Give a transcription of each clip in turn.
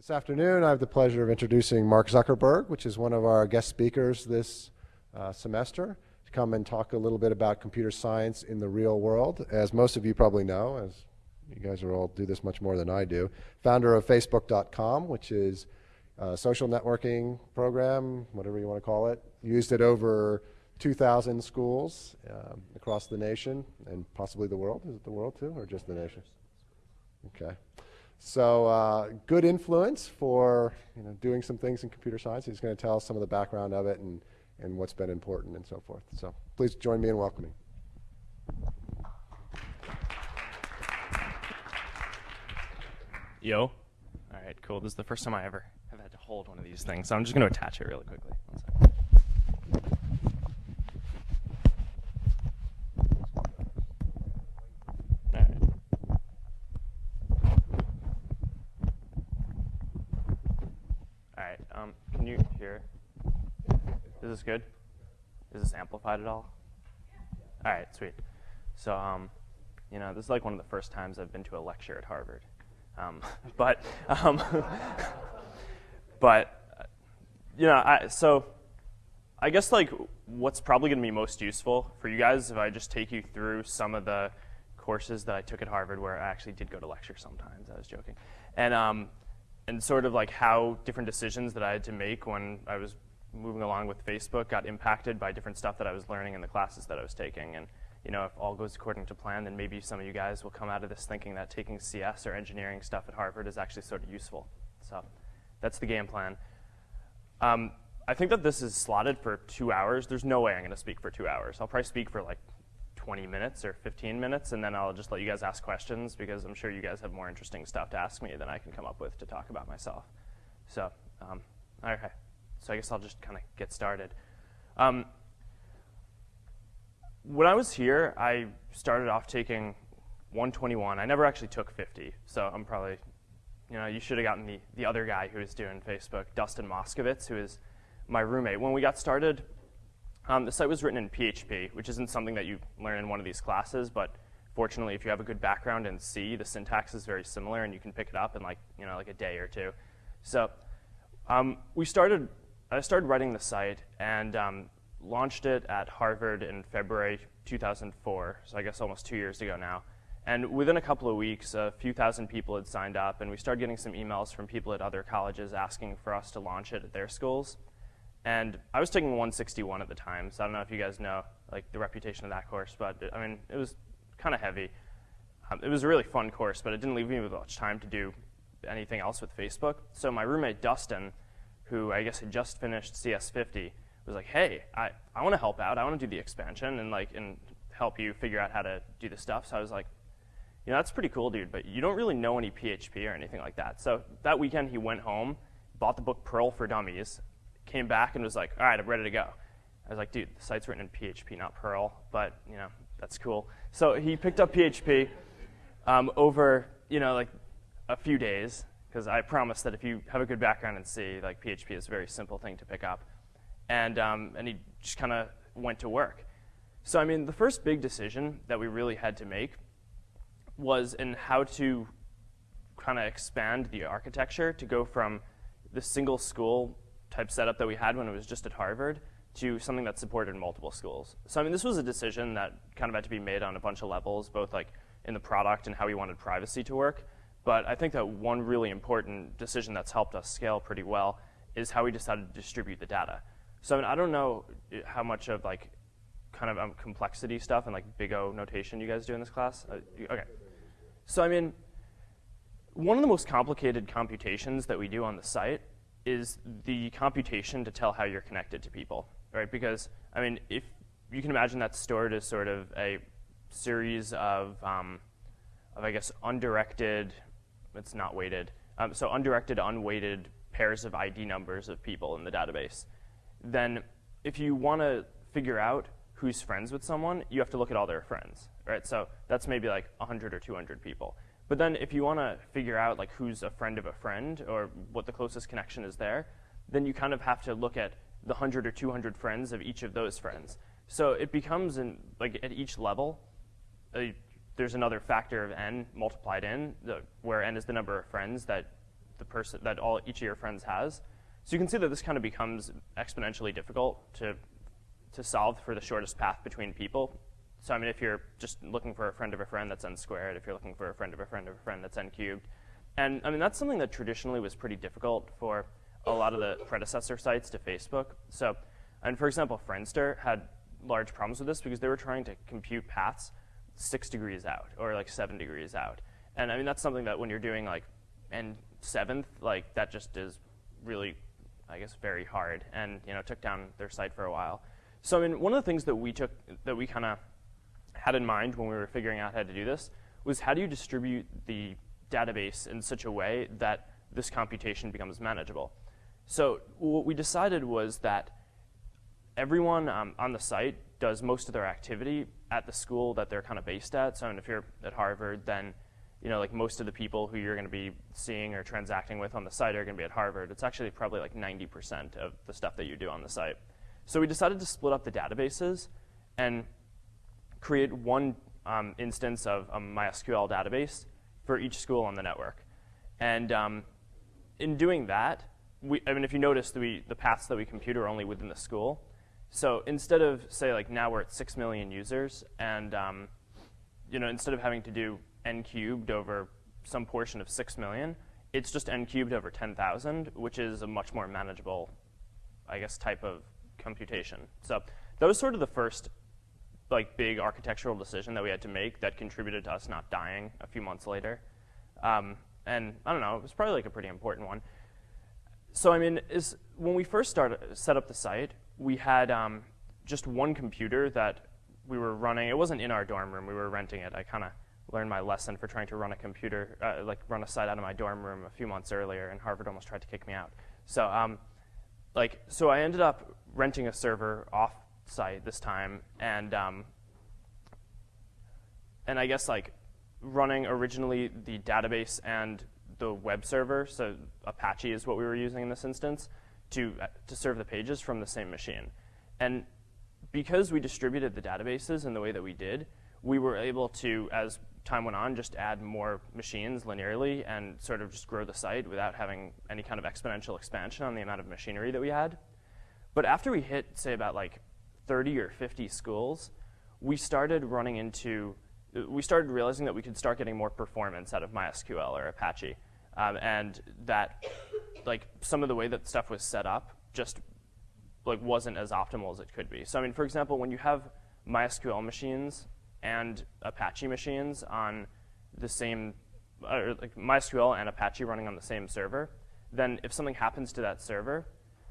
This afternoon, I have the pleasure of introducing Mark Zuckerberg, which is one of our guest speakers this uh, semester, to come and talk a little bit about computer science in the real world. As most of you probably know, as you guys are all do this much more than I do, founder of Facebook.com, which is a social networking program, whatever you want to call it, used at over 2,000 schools um, across the nation and possibly the world. Is it the world too, or just the nation? Okay. So uh, good influence for you know, doing some things in computer science. He's going to tell us some of the background of it and, and what's been important and so forth. So please join me in welcoming. Yo. All right, cool. This is the first time I ever have had to hold one of these things, so I'm just going to attach it really quickly. Is this good? Is this amplified at all? All right, sweet. So, um, you know, this is like one of the first times I've been to a lecture at Harvard. Um, but, um, but, you know, I, so I guess like what's probably going to be most useful for you guys if I just take you through some of the courses that I took at Harvard where I actually did go to lecture sometimes. I was joking, and um, and sort of like how different decisions that I had to make when I was moving along with Facebook got impacted by different stuff that I was learning in the classes that I was taking. And you know, if all goes according to plan, then maybe some of you guys will come out of this thinking that taking CS or engineering stuff at Harvard is actually sort of useful. So that's the game plan. Um, I think that this is slotted for two hours. There's no way I'm going to speak for two hours. I'll probably speak for like 20 minutes or 15 minutes, and then I'll just let you guys ask questions because I'm sure you guys have more interesting stuff to ask me than I can come up with to talk about myself. So, um, okay. So I guess I'll just kind of get started. Um, when I was here, I started off taking 121. I never actually took 50, so I'm probably, you know, you should have gotten the, the other guy who was doing Facebook, Dustin Moskovitz, who is my roommate. When we got started, um, the site was written in PHP, which isn't something that you learn in one of these classes, but fortunately, if you have a good background in C, the syntax is very similar, and you can pick it up in like, you know, like a day or two. So um, we started I started writing the site and um, launched it at Harvard in February 2004, so I guess almost two years ago now. And within a couple of weeks, a few thousand people had signed up, and we started getting some emails from people at other colleges asking for us to launch it at their schools. And I was taking 161 at the time, so I don't know if you guys know like the reputation of that course, but I mean, it was kind of heavy. Um, it was a really fun course, but it didn't leave me with much time to do anything else with Facebook. So my roommate, Dustin, who I guess had just finished CS50, was like, hey, I, I want to help out. I want to do the expansion and like and help you figure out how to do the stuff. So I was like, you know, that's pretty cool, dude, but you don't really know any PHP or anything like that. So that weekend he went home, bought the book Perl for Dummies, came back and was like, all right, I'm ready to go. I was like, dude, the site's written in PHP, not Perl, but you know, that's cool. So he picked up PHP um, over, you know, like a few days, because I promise that if you have a good background in C, like PHP is a very simple thing to pick up. And, um, and he just kind of went to work. So I mean, the first big decision that we really had to make was in how to kind of expand the architecture to go from the single school type setup that we had when it was just at Harvard to something that supported multiple schools. So I mean, this was a decision that kind of had to be made on a bunch of levels, both like in the product and how we wanted privacy to work, but I think that one really important decision that's helped us scale pretty well is how we decided to distribute the data. So I, mean, I don't know how much of like kind of um, complexity stuff and like big O notation you guys do in this class. Uh, okay. So I mean, one of the most complicated computations that we do on the site is the computation to tell how you're connected to people, right? Because I mean, if you can imagine that's stored as sort of a series of, um, of I guess, undirected it's not weighted. Um, so undirected, unweighted pairs of ID numbers of people in the database. Then if you want to figure out who's friends with someone, you have to look at all their friends, right? So that's maybe like 100 or 200 people. But then if you want to figure out like who's a friend of a friend or what the closest connection is there, then you kind of have to look at the 100 or 200 friends of each of those friends. So it becomes, in, like at each level, a there's another factor of n multiplied in, the, where n is the number of friends that the person that all each of your friends has. So you can see that this kind of becomes exponentially difficult to to solve for the shortest path between people. So I mean, if you're just looking for a friend of a friend, that's n squared. If you're looking for a friend of a friend of a friend, that's n cubed. And I mean, that's something that traditionally was pretty difficult for a lot of the predecessor sites to Facebook. So, and for example, Friendster had large problems with this because they were trying to compute paths six degrees out or like seven degrees out. And I mean, that's something that when you're doing like n seventh, like that just is really, I guess, very hard. And you know, took down their site for a while. So I mean, one of the things that we took, that we kind of had in mind when we were figuring out how to do this was how do you distribute the database in such a way that this computation becomes manageable. So what we decided was that everyone um, on the site does most of their activity at the school that they're kind of based at. So if you're at Harvard, then you know, like most of the people who you're going to be seeing or transacting with on the site are going to be at Harvard. It's actually probably like 90% of the stuff that you do on the site. So we decided to split up the databases and create one um, instance of a MySQL database for each school on the network. And um, in doing that, we, I mean, if you notice, we, the paths that we compute are only within the school. So instead of, say, like now we're at 6 million users, and um, you know, instead of having to do n cubed over some portion of 6 million, it's just n cubed over 10,000, which is a much more manageable, I guess, type of computation. So that was sort of the first like big architectural decision that we had to make that contributed to us not dying a few months later. Um, and I don't know, it was probably like a pretty important one. So I mean, is when we first started set up the site, we had um, just one computer that we were running. It wasn't in our dorm room; we were renting it. I kind of learned my lesson for trying to run a computer, uh, like run a site out of my dorm room a few months earlier, and Harvard almost tried to kick me out. So, um, like, so I ended up renting a server off site this time, and um, and I guess like running originally the database and the web server, so Apache is what we were using in this instance, to, uh, to serve the pages from the same machine. And because we distributed the databases in the way that we did, we were able to, as time went on, just add more machines linearly and sort of just grow the site without having any kind of exponential expansion on the amount of machinery that we had. But after we hit, say, about like 30 or 50 schools, we started running into, we started realizing that we could start getting more performance out of MySQL or Apache. Um, and that like some of the way that stuff was set up just like wasn't as optimal as it could be. So I mean, for example, when you have MySQL machines and Apache machines on the same, uh, like MySQL and Apache running on the same server, then if something happens to that server,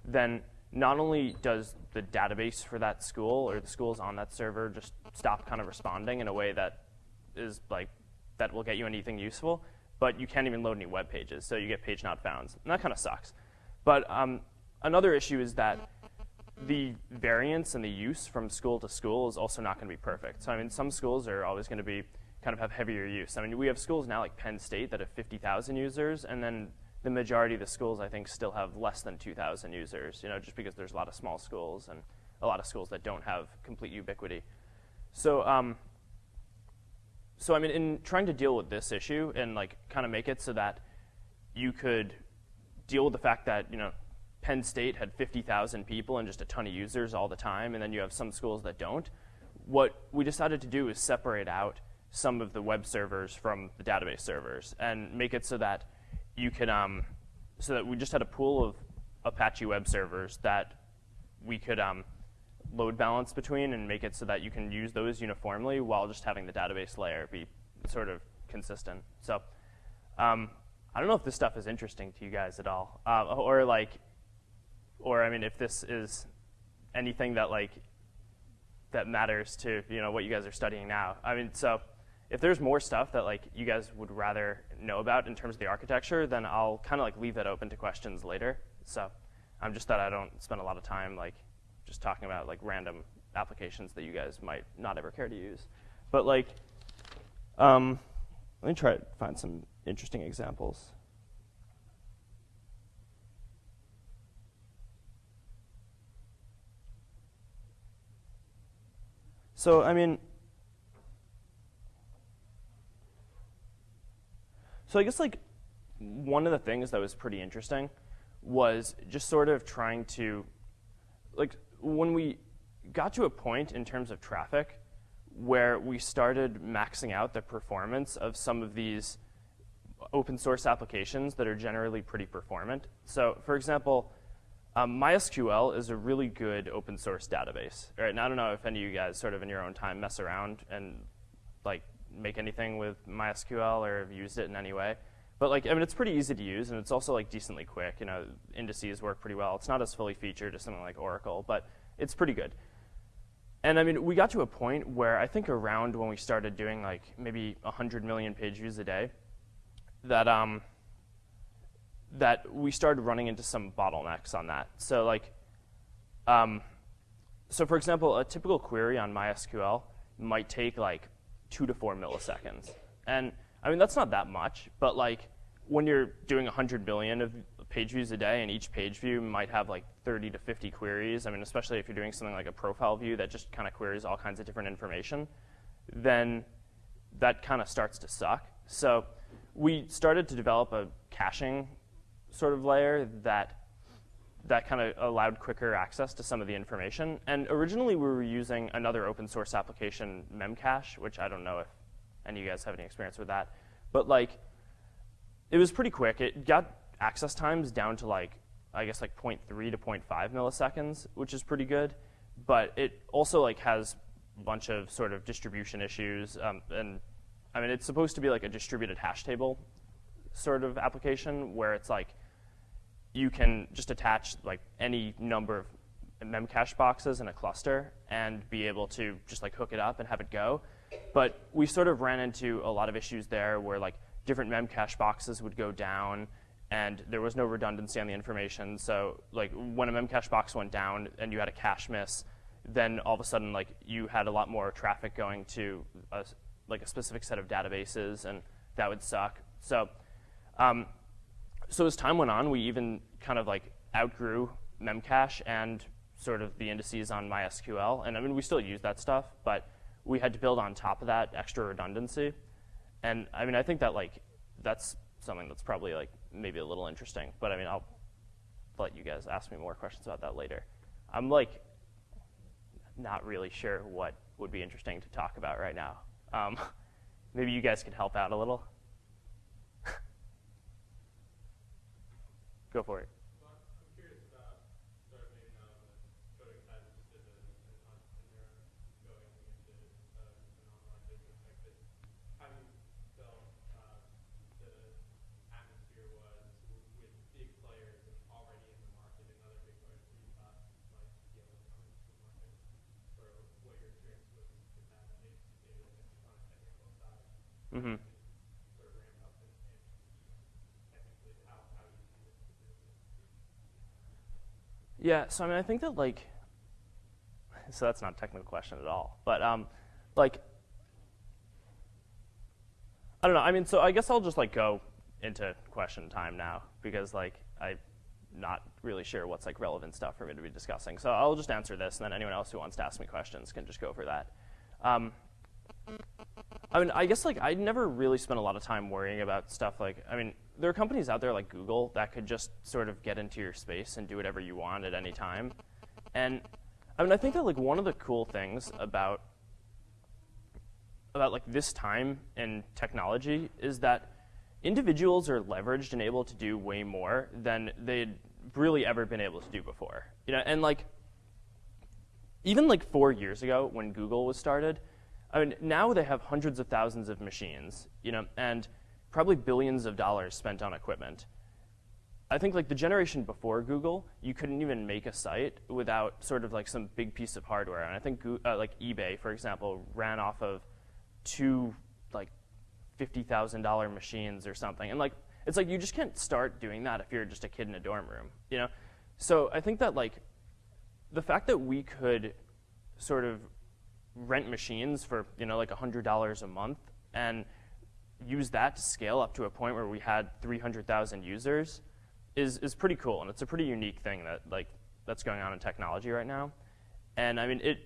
then not only does the database for that school or the schools on that server just stop kind of responding in a way that is like that will get you anything useful, but you can't even load any web pages, so you get page not found. And that kind of sucks. But um, another issue is that the variance and the use from school to school is also not going to be perfect. So I mean, some schools are always going to be kind of have heavier use. I mean, we have schools now like Penn State that have 50,000 users, and then the majority of the schools, I think, still have less than 2,000 users, you know, just because there's a lot of small schools and a lot of schools that don't have complete ubiquity. So, um, so I mean, in trying to deal with this issue and like kind of make it so that you could deal with the fact that, you know, Penn State had 50,000 people and just a ton of users all the time, and then you have some schools that don't. What we decided to do is separate out some of the web servers from the database servers and make it so that you can um, so that we just had a pool of Apache web servers that we could um, load balance between and make it so that you can use those uniformly while just having the database layer be sort of consistent. So um, I don't know if this stuff is interesting to you guys at all, uh, or like, or I mean, if this is anything that like that matters to you know what you guys are studying now. I mean, so if there's more stuff that like you guys would rather know about in terms of the architecture, then I'll kind of like leave that open to questions later. So I'm just that I don't spend a lot of time like just talking about like random applications that you guys might not ever care to use. But like, um, let me try to find some interesting examples. So, I mean, So I guess like one of the things that was pretty interesting was just sort of trying to, like, when we got to a point in terms of traffic where we started maxing out the performance of some of these open source applications that are generally pretty performant. So, for example, um, MySQL is a really good open source database. Right? And I don't know if any of you guys sort of in your own time mess around and like make anything with MySQL or have used it in any way. But like, I mean, it's pretty easy to use, and it's also like decently quick. You know, indices work pretty well. It's not as fully featured as something like Oracle, but it's pretty good. And I mean, we got to a point where I think around when we started doing like maybe 100 million page views a day, that um, that we started running into some bottlenecks on that. So like, um, so for example, a typical query on MySQL might take like two to four milliseconds, and I mean, that's not that much, but like when you're doing 100 billion of page views a day and each page view might have like 30 to 50 queries, I mean, especially if you're doing something like a profile view that just kind of queries all kinds of different information, then that kind of starts to suck. So we started to develop a caching sort of layer that that kind of allowed quicker access to some of the information. And originally we were using another open source application, Memcache, which I don't know if and you guys have any experience with that. But like, it was pretty quick. It got access times down to like, I guess like 0.3 to 0.5 milliseconds, which is pretty good. But it also like has a bunch of sort of distribution issues. Um, and I mean, it's supposed to be like a distributed hash table sort of application where it's like, you can just attach like any number of memcache boxes in a cluster and be able to just like hook it up and have it go. But we sort of ran into a lot of issues there where like different memcache boxes would go down and there was no redundancy on the information. So like when a memcache box went down and you had a cache miss, then all of a sudden like you had a lot more traffic going to a, like a specific set of databases and that would suck. So, um, so as time went on, we even kind of like outgrew memcache and sort of the indices on MySQL. And I mean, we still use that stuff, but we had to build on top of that extra redundancy. And I mean, I think that like that's something that's probably like maybe a little interesting. But I mean, I'll let you guys ask me more questions about that later. I'm like not really sure what would be interesting to talk about right now. Um, maybe you guys could help out a little. Go for it. Mm-hmm. Yeah, so I mean, I think that like, so that's not a technical question at all, but um, like, I don't know. I mean, so I guess I'll just like go into question time now because like I'm not really sure what's like relevant stuff for me to be discussing. So I'll just answer this, and then anyone else who wants to ask me questions can just go for that. Um, I mean, I guess like I never really spent a lot of time worrying about stuff like, I mean, there are companies out there like Google that could just sort of get into your space and do whatever you want at any time. And I mean, I think that like one of the cool things about about like this time in technology is that individuals are leveraged and able to do way more than they'd really ever been able to do before. You know, and like even like four years ago when Google was started, I mean, now they have hundreds of thousands of machines, you know, and probably billions of dollars spent on equipment. I think like the generation before Google, you couldn't even make a site without sort of like some big piece of hardware. And I think uh, like eBay, for example, ran off of two like fifty thousand dollar machines or something. And like it's like you just can't start doing that if you're just a kid in a dorm room, you know. So I think that like the fact that we could sort of rent machines for you know like $100 a month and use that to scale up to a point where we had 300,000 users is, is pretty cool. And it's a pretty unique thing that like that's going on in technology right now. And I mean, it,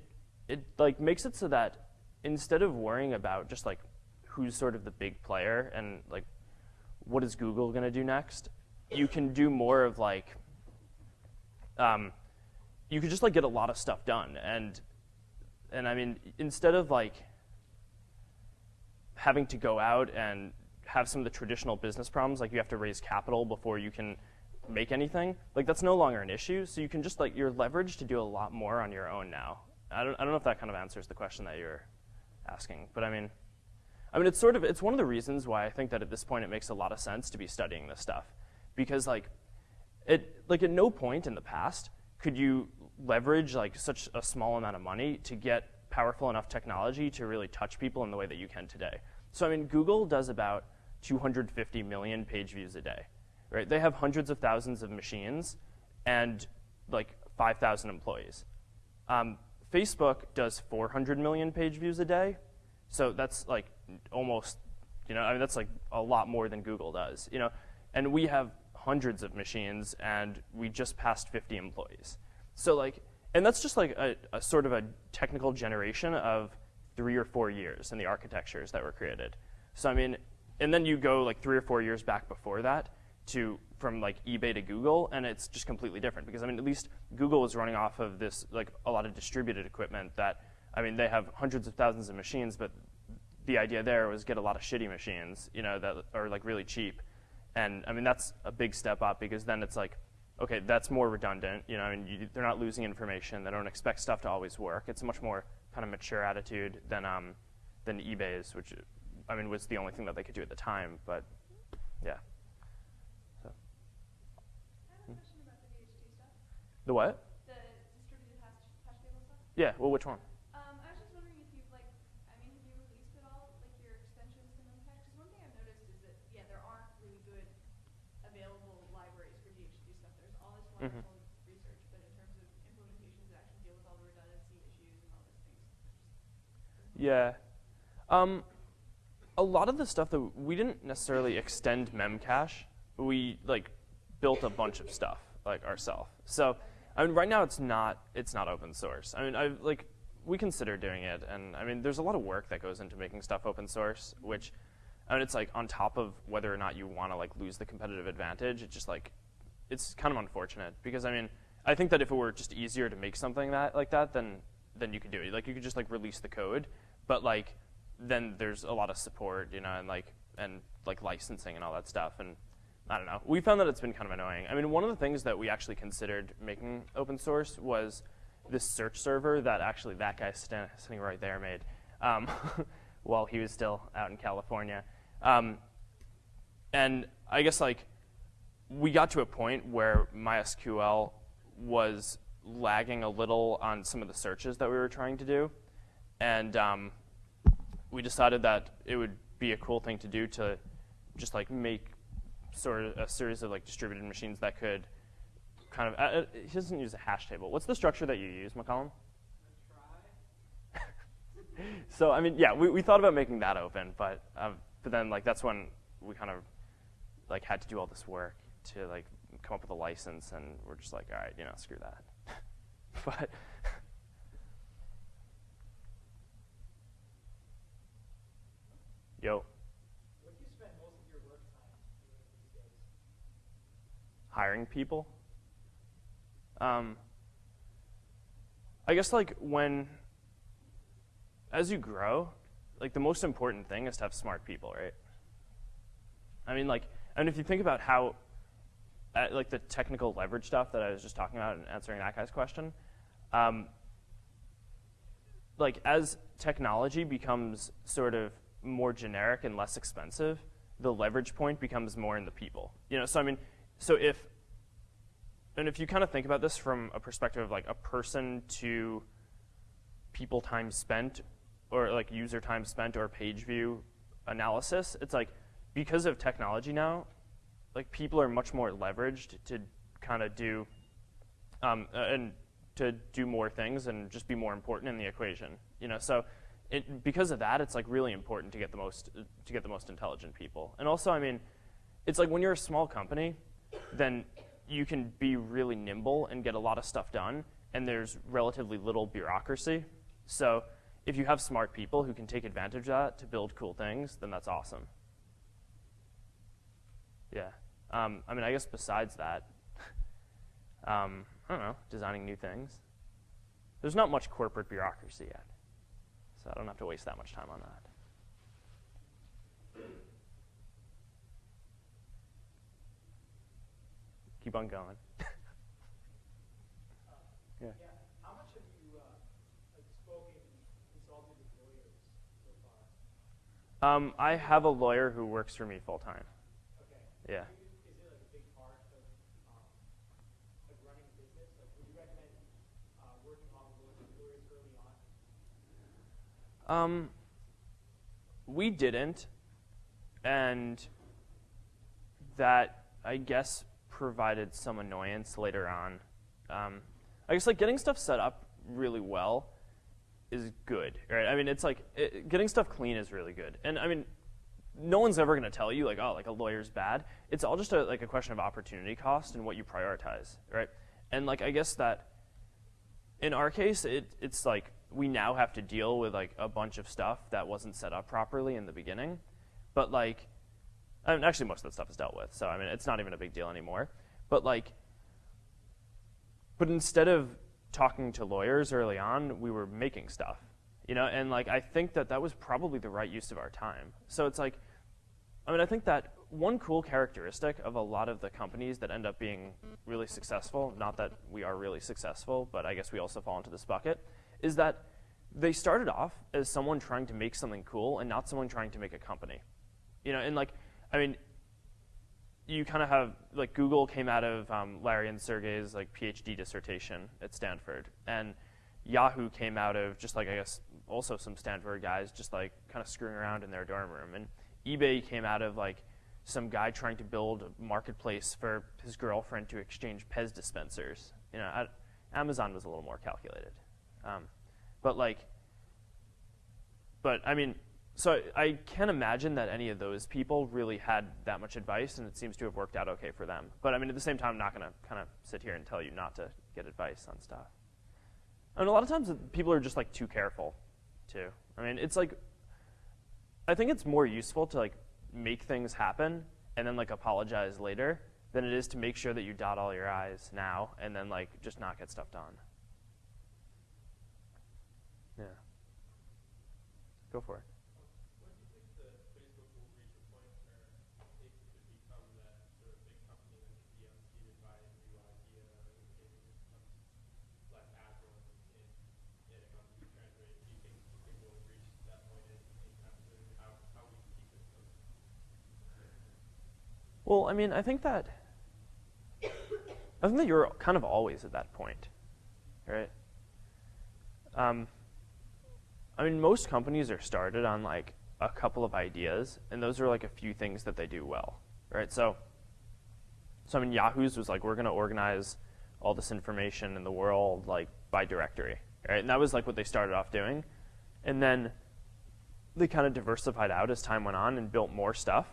it like makes it so that instead of worrying about just like who's sort of the big player and like what is Google going to do next? You can do more of like, um, you could just like get a lot of stuff done. And, and I mean, instead of like having to go out and have some of the traditional business problems, like you have to raise capital before you can make anything, like that's no longer an issue. So you can just like, you're leveraged to do a lot more on your own now. I don't, I don't know if that kind of answers the question that you're asking, but I mean, I mean, it's sort of, it's one of the reasons why I think that at this point it makes a lot of sense to be studying this stuff. Because like, it, like at no point in the past could you leverage like such a small amount of money to get powerful enough technology to really touch people in the way that you can today. So I mean, Google does about 250 million page views a day, right? They have hundreds of thousands of machines and like 5,000 employees. Um, Facebook does 400 million page views a day, so that's like almost, you know, I mean that's like a lot more than Google does, you know, and we have hundreds of machines and we just passed 50 employees. So like, and that's just like a, a sort of a technical generation of three or four years in the architectures that were created. So I mean, and then you go like three or four years back before that to from like eBay to Google, and it's just completely different because I mean, at least Google was running off of this like a lot of distributed equipment that I mean, they have hundreds of thousands of machines, but the idea there was get a lot of shitty machines, you know, that are like really cheap. And I mean, that's a big step up because then it's like, okay, that's more redundant. You know, I mean, you, they're not losing information. They don't expect stuff to always work. It's a much more kind of mature attitude than um, than eBay's, which I mean was the only thing that they could do at the time. But yeah. So. I have a question about the. The what? The distributed hash, hash table stuff. Yeah. Well, which one? Um, I was just wondering if you've like, I mean, have you released at all, like your extensions to Memcache? Because one thing I've noticed is that, yeah, there aren't really good available libraries for DHT stuff. There's all this Mhm. research, but in terms of implementations that actually deal with all the redundancy issues and all those things. Yeah. Um, a lot of the stuff that we didn't necessarily extend Memcache. We like built a bunch of stuff like ourselves. So I mean, right now it's not it's not open source. I mean, I like we consider doing it, and I mean, there's a lot of work that goes into making stuff open source, which I mean, it's like on top of whether or not you want to like lose the competitive advantage. It's just like it's kind of unfortunate because I mean, I think that if it were just easier to make something that like that, then then you could do it. Like you could just like release the code, but like then there's a lot of support, you know, and like and like licensing and all that stuff. And I don't know. We found that it's been kind of annoying. I mean, one of the things that we actually considered making open source was this search server that actually that guy sta- sitting right there made um, while he was still out in California. Um, and I guess like we got to a point where MySQL was lagging a little on some of the searches that we were trying to do, and um, we decided that it would be a cool thing to do to just like make sort of a series of like distributed machines that could kind of. Uh, uh, he doesn't use a hash table. What's the structure that you use, McCollum? so I mean, yeah, we, we thought about making that open, but um, but then like that's when we kind of like had to do all this work to like come up with a license, and we're just like, all right, you know, screw that. but yo, What do you spend most of your work time doing these days? hiring people. Um, I guess like when, as you grow, like the most important thing is to have smart people, right? I mean, like, and if you think about how, uh, like the technical leverage stuff that I was just talking about and answering that guy's question, um, like as technology becomes sort of more generic and less expensive, the leverage point becomes more in the people. You know, so I mean, so if and if you kind of think about this from a perspective of like a person to people time spent or like user time spent or page view analysis, it's like because of technology now, like people are much more leveraged to kind of do um, uh, and to do more things and just be more important in the equation. You know, so it, because of that, it's like really important to get the most to get the most intelligent people. And also, I mean, it's like when you're a small company, then you can be really nimble and get a lot of stuff done, and there's relatively little bureaucracy. So if you have smart people who can take advantage of that to build cool things, then that's awesome. Yeah. Um, I mean, I guess besides that, um, I don't know, designing new things. There's not much corporate bureaucracy yet, so I don't have to waste that much time on that. Keep on going. yeah. Yeah, how much have you, uh, spoken, consulted with lawyers so far? Um, I have a lawyer who works for me full time. Okay. Yeah. Is it like a big part of, um, like running a business? Like, would you recommend, uh, working on with lawyers early on? Um, we didn't, and that I guess provided some annoyance later on. Um, I guess like getting stuff set up really well is good, right? I mean, it's like it, getting stuff clean is really good, and I mean, no one's ever going to tell you like, oh, like a lawyer's bad. It's all just a, like a question of opportunity cost and what you prioritize, right? And like I guess that in our case, it, it's like we now have to deal with like a bunch of stuff that wasn't set up properly in the beginning. But like, I mean, actually, most of that stuff is dealt with. So I mean, it's not even a big deal anymore. But like, but instead of talking to lawyers early on, we were making stuff, you know. And like, I think that that was probably the right use of our time. So it's like, I mean, I think that one cool characteristic of a lot of the companies that end up being really successful, not that we are really successful, but I guess we also fall into this bucket, is that they started off as someone trying to make something cool and not someone trying to make a company. You know, and like, I mean, you kind of have like Google came out of um, Larry and Sergey's like PhD dissertation at Stanford, and Yahoo came out of just like I guess also some Stanford guys just like kind of screwing around in their dorm room, and eBay came out of like some guy trying to build a marketplace for his girlfriend to exchange Pez dispensers. You know, I, Amazon was a little more calculated, um, but like, but I mean, so I can't imagine that any of those people really had that much advice, and it seems to have worked out okay for them. But I mean, at the same time, I'm not going to kind of sit here and tell you not to get advice on stuff. And a lot of times, people are just like too careful, too. I mean, it's like I think it's more useful to like make things happen and then like apologize later than it is to make sure that you dot all your i's now and then like just not get stuff done. Yeah. Go for it. Well, I mean, I think that I think that you're kind of always at that point, right? Um, I mean, most companies are started on like a couple of ideas, and those are like a few things that they do well, right? So, so I mean, Yahoo's was like we're going to organize all this information in the world like by directory, right? And that was like what they started off doing, and then they kind of diversified out as time went on and built more stuff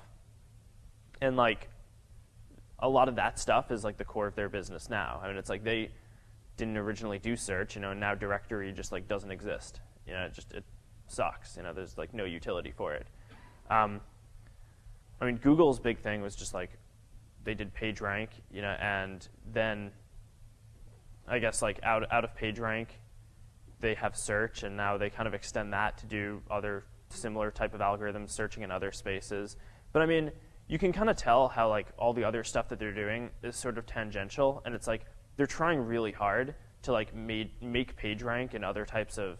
and like a lot of that stuff is like the core of their business now. I mean, it's like they didn't originally do search, you know, and now directory just like doesn't exist. You know, it just it sucks. You know, there's like no utility for it. Um, I mean, Google's big thing was just like they did PageRank, you know, and then I guess like out out of PageRank, they have search, and now they kind of extend that to do other similar type of algorithms, searching in other spaces. But I mean, you can kind of tell how like all the other stuff that they're doing is sort of tangential, and it's like they're trying really hard to like made, make PageRank and other types of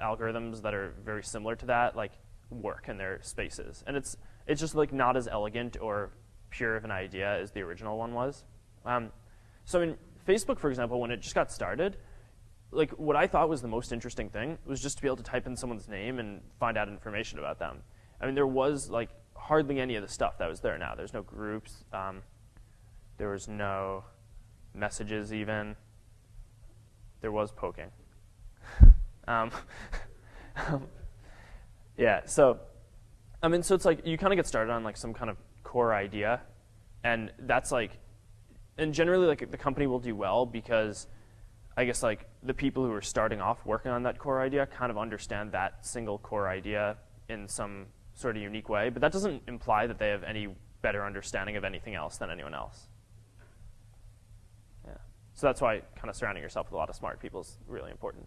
algorithms that are very similar to that like work in their spaces, and it's it's just like not as elegant or pure of an idea as the original one was. Um, so in Facebook, for example, when it just got started, like what I thought was the most interesting thing was just to be able to type in someone's name and find out information about them. I mean, there was like hardly any of the stuff that was there now. There's no groups. Um, there was no messages even. There was poking. Um, yeah, so I mean, so it's like you kind of get started on like some kind of core idea, and that's like, and generally like the company will do well because I guess like the people who are starting off working on that core idea kind of understand that single core idea in some sort of unique way. But that doesn't imply that they have any better understanding of anything else than anyone else. Yeah. So that's why kind of surrounding yourself with a lot of smart people is really important.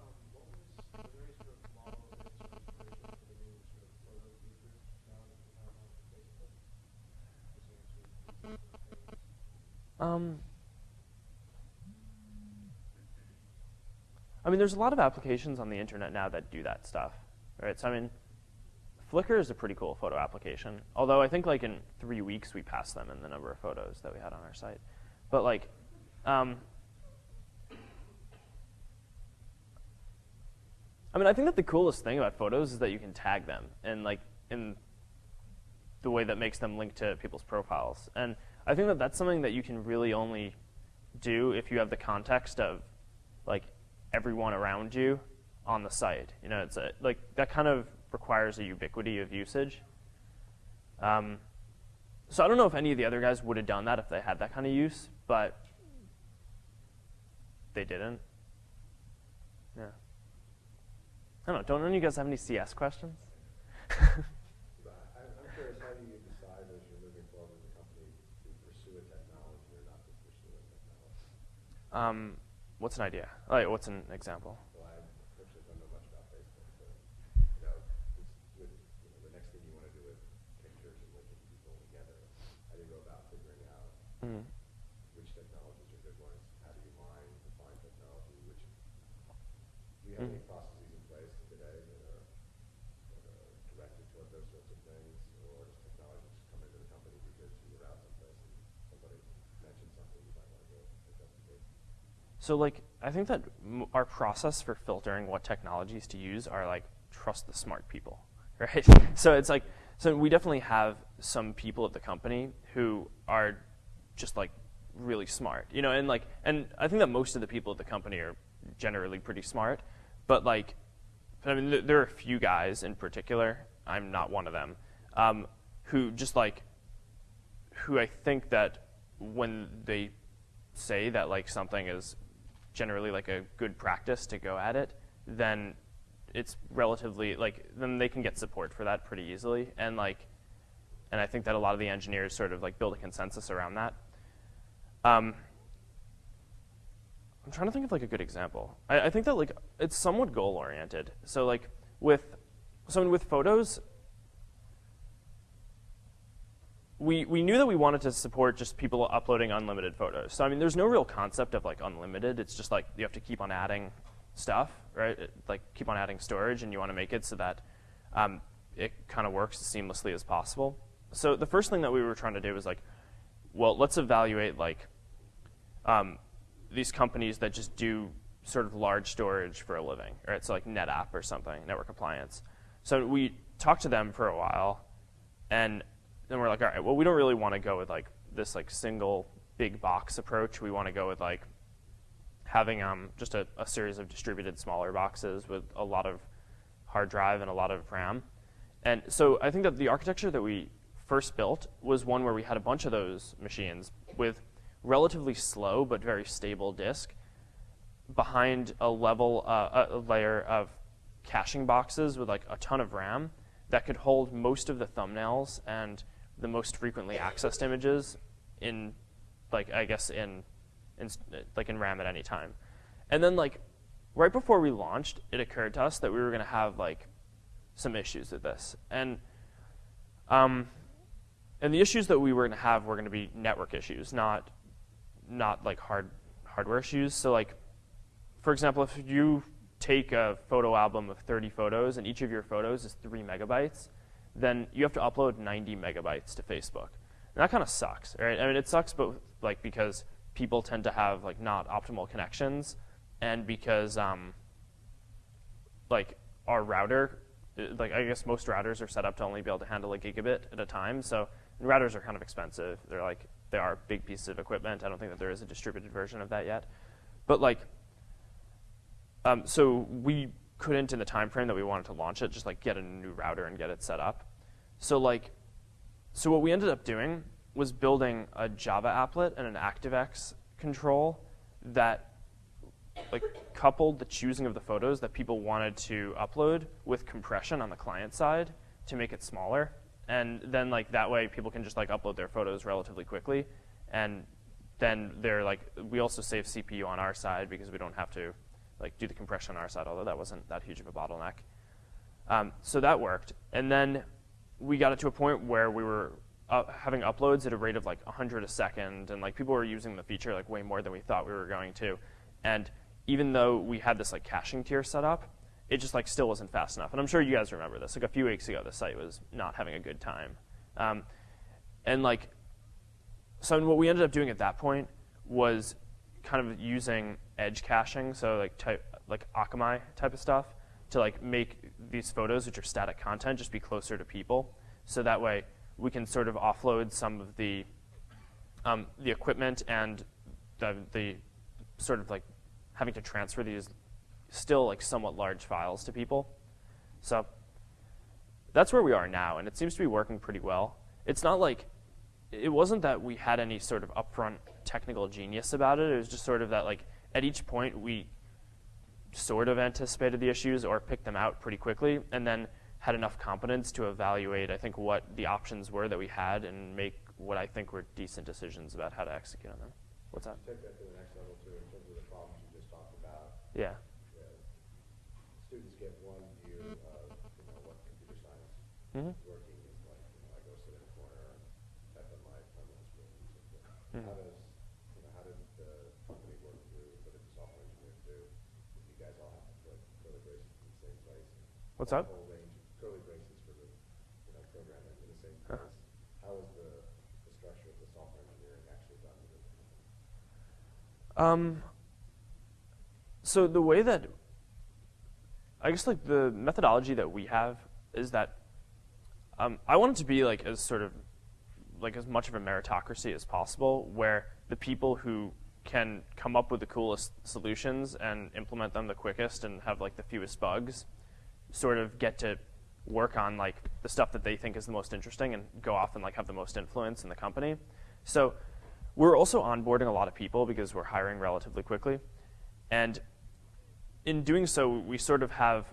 Um, what was, was there any sort of model or inspiration for the new sort of photo features now that you have on Facebook? Was there any sort of things? Um, I mean, there's a lot of applications on the internet now that do that stuff, right? So I mean, Flickr is a pretty cool photo application. Although I think like in three weeks we passed them in the number of photos that we had on our site. But like, um, I mean, I think that the coolest thing about photos is that you can tag them and like in the way that makes them link to people's profiles. And I think that that's something that you can really only do if you have the context of like everyone around you on the site. You know, it's a, like that kind of requires a ubiquity of usage. Um, so I don't know if any of the other guys would have done that if they had that kind of use, but they didn't. Yeah. I don't know. Don't any of you guys have any CS questions? But I- I'm curious, how do you decide as you're moving forward with the company to pursue a technology or not to pursue a technology? um, what's an idea? Like, what's an example? Well, I actually don't know much about Facebook, but, you know, it's with, you know, the next thing you want to do with pictures and linking people together, how do you go about figuring out Mm. which technologies are good ones? How do you mine, define technology, which, do you have any Mm. processes in place today that are, that are directed toward those sorts of things? Or does technology just come into the company because you were out someplace and somebody mentioned something you might want to go investigate? So like, I think that our process for filtering what technologies to use are like trust the smart people, right? so it's like, so we definitely have some people at the company who are just like really smart, you know, and like, and I think that most of the people at the company are generally pretty smart, but like, I mean, th- there are a few guys in particular. I'm not one of them, um, who just like who I think that when they say that like something is generally like a good practice to go at it, then it's relatively like then they can get support for that pretty easily and like and I think that a lot of the engineers sort of like build a consensus around that. Um, I'm trying to think of like a good example. I, I think that like it's somewhat goal oriented. So like with so with photos, we, we knew that we wanted to support just people uploading unlimited photos. So I mean, there's no real concept of like unlimited. It's just like you have to keep on adding stuff, right? It- like keep on adding storage, and you want to make it so that um, it kind of works as seamlessly as possible. So the first thing that we were trying to do was like, well, let's evaluate like um, these companies that just do sort of large storage for a living, right? So like NetApp or something, network appliance. So we talked to them for a while, and then we're like, all right, well, we don't really want to go with like this like single big box approach. We want to go with like having um, just a, a series of distributed smaller boxes with a lot of hard drive and a lot of RAM. And so I think that the architecture that we first built was one where we had a bunch of those machines with relatively slow but very stable disk behind a level, uh, a layer of caching boxes with like a ton of RAM that could hold most of the thumbnails and the most frequently accessed images in, like I guess in, in like in RAM at any time. And then like right before we launched, it occurred to us that we were going to have like some issues with this, and um, and the issues that we were going to have were going to be network issues, not not like hard hardware issues. So like, for example, if you take a photo album of 30 photos and each of your photos is three megabytes, then you have to upload 90 megabytes to Facebook. And that kind of sucks, right? I mean, it sucks, but like because people tend to have like not optimal connections, and because um, like our router, uh, like I guess most routers are set up to only be able to handle a gigabit at a time. So routers are kind of expensive. They're like they are big pieces of equipment. I don't think that there is a distributed version of that yet, but like um, so we couldn't, in the time frame that we wanted to launch it, just like get a new router and get it set up. So like, so what we ended up doing was building a Java applet and an ActiveX control that like coupled the choosing of the photos that people wanted to upload with compression on the client side to make it smaller. and then like that way people can just like upload their photos relatively quickly, and then they're like we also save CPU on our side because we don't have to like do the compression on our side, although that wasn't that huge of a bottleneck. Um, so that worked, and then we got it to a point where we were having uploads at a rate of like 100 a second, and like people were using the feature like way more than we thought we were going to. And even though we had this like caching tier set up, it just like still wasn't fast enough. And I'm sure you guys remember this. Like a few weeks ago, the site was not having a good time. Um, and like, so what we ended up doing at that point was kind of using edge caching, so like type like Akamai type of stuff, to like make these photos, which are static content, just be closer to people. So that way we can sort of offload some of the um, the equipment and the, the sort of like having to transfer these still like somewhat large files to people. So that's where we are now, and it seems to be working pretty well. It's not like it wasn't that we had any sort of upfront technical genius about it. It was just sort of that like at each point we sort of anticipated the issues or picked them out pretty quickly, and then had enough competence to evaluate, I think, what the options were that we had and make what I think were decent decisions about how to execute on them. What's that? Take that to the next level too, in terms of the problems you just talked about. Yeah. Students get one view of, you know, what computer science Mhm. working is like, you know, I go sit in a corner and type on my terminal screen and so forth. Mhm. How does, you know, how did the company work through, what did the software engineers do? If you guys all have to put curly braces in the same place? and What's that? Whole range, curly braces for the, you know, programming in the same Huh. place. How is the, the structure of the software engineering actually done within the company? Um, so the way that I guess like the methodology that we have is that um, I want it to be like as sort of like as much of a meritocracy as possible, where the people who can come up with the coolest solutions and implement them the quickest and have like the fewest bugs, sort of get to work on like the stuff that they think is the most interesting and go off and like have the most influence in the company. So we're also onboarding a lot of people because we're hiring relatively quickly. And in doing so, we sort of have,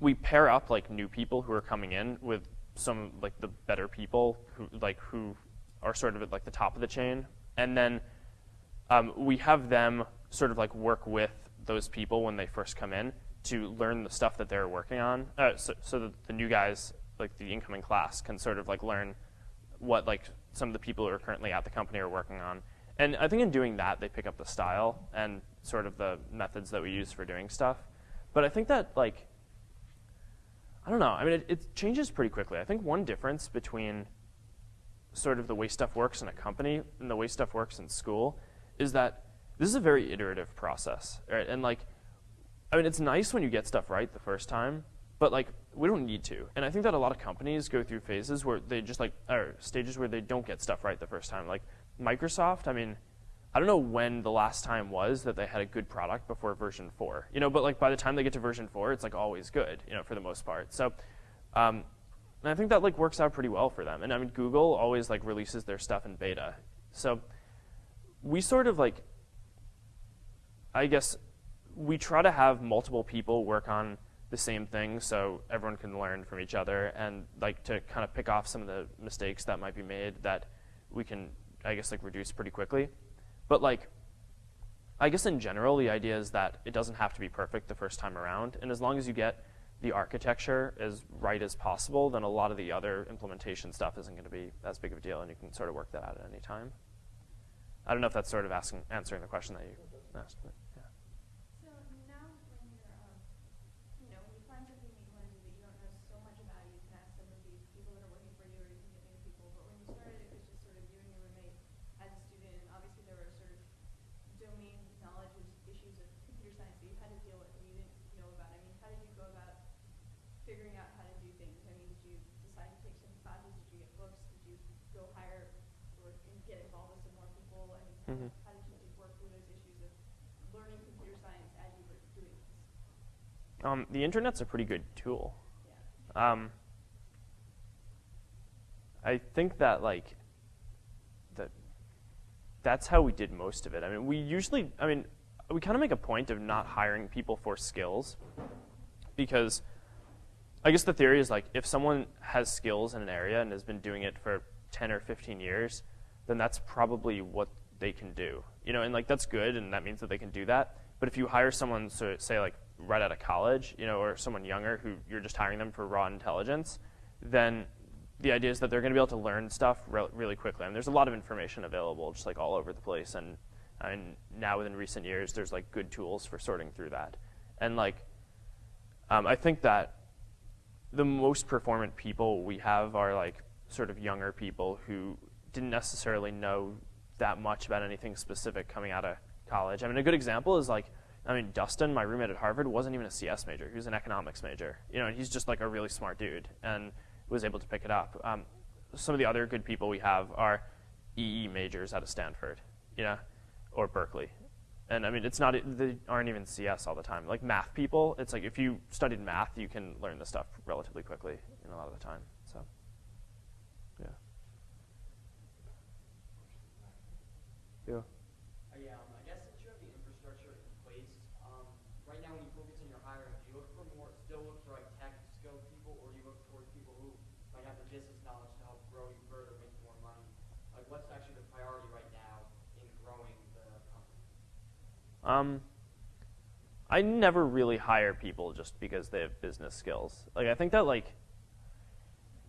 we pair up like new people who are coming in with some like the better people who like who are sort of at like the top of the chain. And then um, we have them sort of like work with those people when they first come in to learn the stuff that they're working on, uh, so, so that the new guys, like the incoming class, can sort of like learn what like some of the people who are currently at the company are working on. And I think in doing that, they pick up the style and sort of the methods that we use for doing stuff. But I think that like, I don't know. I mean, it, it changes pretty quickly. I think one difference between sort of the way stuff works in a company and the way stuff works in school is that this is a very iterative process, right? And like, I mean, it's nice when you get stuff right the first time, but like, we don't need to. And I think that a lot of companies go through phases where they just like, or stages where they don't get stuff right the first time. Like Microsoft, I mean, I don't know when the last time was that they had a good product before version four, you know, but like by the time they get to version four, it's like always good, you know, for the most part. So, um, and I think that like works out pretty well for them. And I mean, Google always like releases their stuff in beta. So we sort of like, I guess, we try to have multiple people work on the same thing so everyone can learn from each other and like to kind of pick off some of the mistakes that might be made that we can, I guess, like reduce pretty quickly. But like, I guess in general, the idea is that it doesn't have to be perfect the first time around. And as long as you get the architecture as right as possible, then a lot of the other implementation stuff isn't going to be as big of a deal, and you can sort of work that out at any time. I don't know if that's sort of asking, answering the question that you asked. But yeah. So now when you're, um, you know, when you find something that you want to do that you don't know so much about, you can ask some of these people that are working for you or you can get new people. But when you started, it was just sort of you and your roommate as a student and obviously there were sort of domain knowledge is- issues of computer science that you had to deal with and you didn't know about. I mean, how did you go about figuring out how to do things? I mean, did you decide to take some classes? Did you get books? Did you go hire or and get involved with some more people? I mean, Mhm. how did you just work through those issues of learning computer science as you were doing this? Um, the internet's a pretty good tool. Um, I think that like that that's how we did most of it. I mean, we usually, I mean, we kind of make a point of not hiring people for skills because I guess the theory is like if someone has skills in an area and has been doing it for 10 or 15 years, then that's probably what they can do. You know, and like that's good and that means that they can do that. But if you hire someone, so say like right out of college, you know, or someone younger who you're just hiring them for raw intelligence, then the idea is that they're going to be able to learn stuff re- really quickly. And there's a lot of information available, just like all over the place. And and now within recent years, there's like good tools for sorting through that. And like, um, I think that the most performant people we have are like sort of younger people who didn't necessarily know that much about anything specific coming out of college. I mean, a good example is like, I mean, Dustin, my roommate at Harvard, wasn't even a CS major. He was an economics major. You know, he's just like a really smart dude and was able to pick it up. Um, some of the other good people we have are EE majors out of Stanford, you know, or Berkeley. And I mean, it's not, they aren't even CS all the time. Like math people, it's like if you studied math, you can learn this stuff relatively quickly in a lot of the time. So, yeah. Yeah. Uh, yeah, um, I guess since you have the infrastructure in place, um, right now when you focus on your hiring, do you look for more, still look for like tech skilled people, or do you look towards people who might have the business knowledge to help grow you further, make you more money? Like, what's actually the priority right now in growing the company? Um, I never really hire people just because they have business skills. Like I think that like,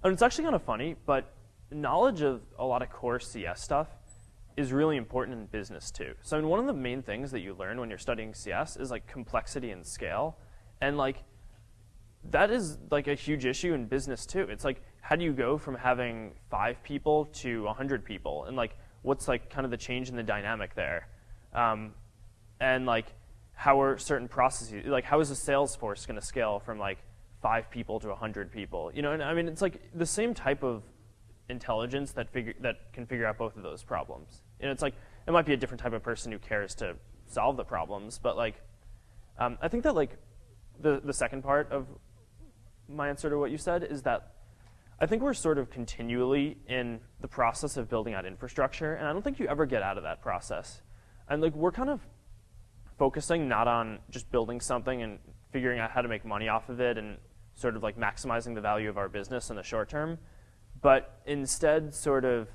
and it's actually kind of funny, but knowledge of a lot of core CS stuff is really important in business too. So I mean, one of the main things that you learn when you're studying CS is like complexity and scale, and like that is like a huge issue in business too. It's like how do you go from having five people to a hundred people, and like what's like kind of the change in the dynamic there, um, and like how are certain processes like how is a sales force going to scale from like five people to hundred people? You know, and I mean it's like the same type of intelligence that figure that can figure out both of those problems. And it's like it might be a different type of person who cares to solve the problems, but like um, I think that like the the second part of my answer to what you said is that I think we're sort of continually in the process of building out infrastructure, and I don't think you ever get out of that process. And like we're kind of focusing not on just building something and figuring out how to make money off of it and sort of like maximizing the value of our business in the short term, but instead sort of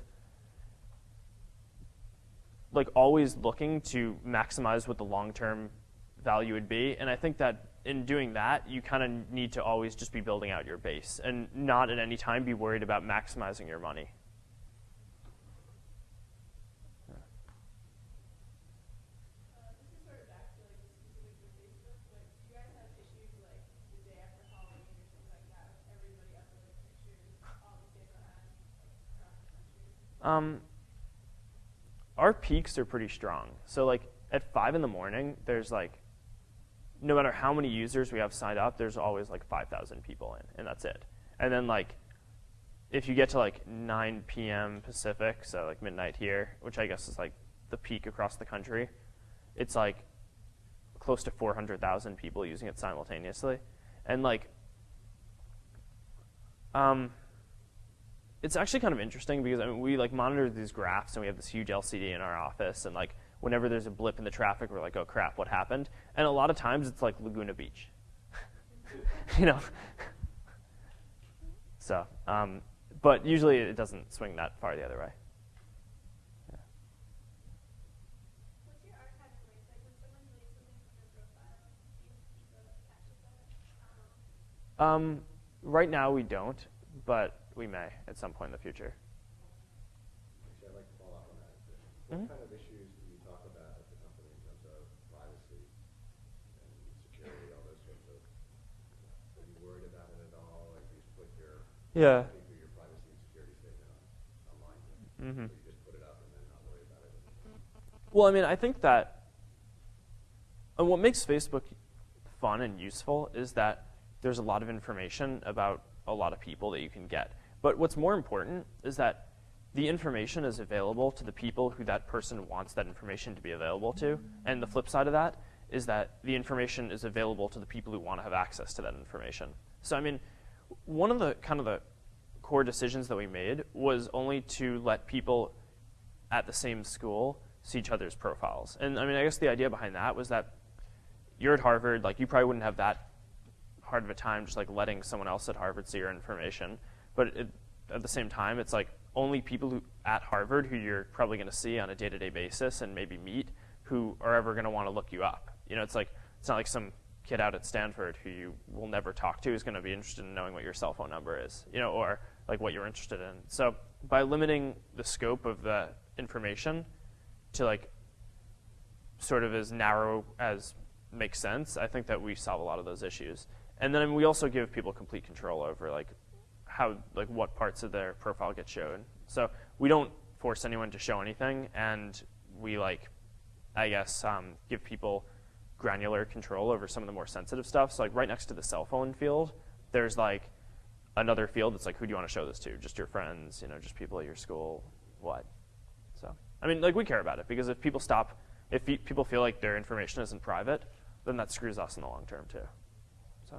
like always looking to maximize what the long-term value would be. And I think that in doing that, you kind of need to always just be building out your base and not at any time be worried about maximizing your money. Uh, this is sort of back to like the specifics of Facebook, but do you guys have issues like the day after Halloween or something like that with everybody uploading pictures all the same time like, across the country? Um, our peaks are pretty strong. So like at five in the morning, there's like, no matter how many users we have signed up, there's always like 5,000 people in, and that's it. And then like, if you get to like 9 p.m. Pacific, so like midnight here, which I guess is like the peak across the country, it's like close to 400,000 people using it simultaneously. And like, um, it's actually kind of interesting because I mean, we like monitor these graphs and we have this huge LCD in our office and like whenever there's a blip in the traffic, we're like, oh crap, what happened? And a lot of times it's like Laguna Beach, you know. so, um, but usually it doesn't swing that far the other way. Um, right now we don't, but we may at some point in the future. Actually, I'd like to follow up on that. What Mhm. kind of issues do you talk about at the company in terms of privacy and security, all those sorts of, are you worried about it at all? Like, you just put your, Yeah. your privacy and security statement online? Mm-hmm. Or you just put it up and then not worry about it? Well, I mean, I think that and what makes Facebook fun and useful is that there's a lot of information about a lot of people that you can get. But what's more important is that the information is available to the people who that person wants that information to be available to. And the flip side of that is that the information is available to the people who want to have access to that information. So, I mean, one of the kind of the core decisions that we made was only to let people at the same school see each other's profiles. And I mean, I guess the idea behind that was that you're at Harvard, like you probably wouldn't have that hard of a time just like letting someone else at Harvard see your information. But it, at the same time, it's like only people who at Harvard who you're probably going to see on a day-to-day basis and maybe meet who are ever going to want to look you up. You know, it's like it's not like some kid out at Stanford who you will never talk to is going to be interested in knowing what your cell phone number is, you know, or like what you're interested in. So by limiting the scope of the information to like sort of as narrow as makes sense, I think that we solve a lot of those issues. And then we also give people complete control over like how like what parts of their profile get shown. So we don't force anyone to show anything, and we like, I guess, um, give people granular control over some of the more sensitive stuff. So like right next to the cell phone field, there's like another field that's like who do you want to show this to? Just your friends, you know, just people at your school, what? So I mean, like we care about it because if people stop, if people feel like their information isn't private, then that screws us in the long term too. So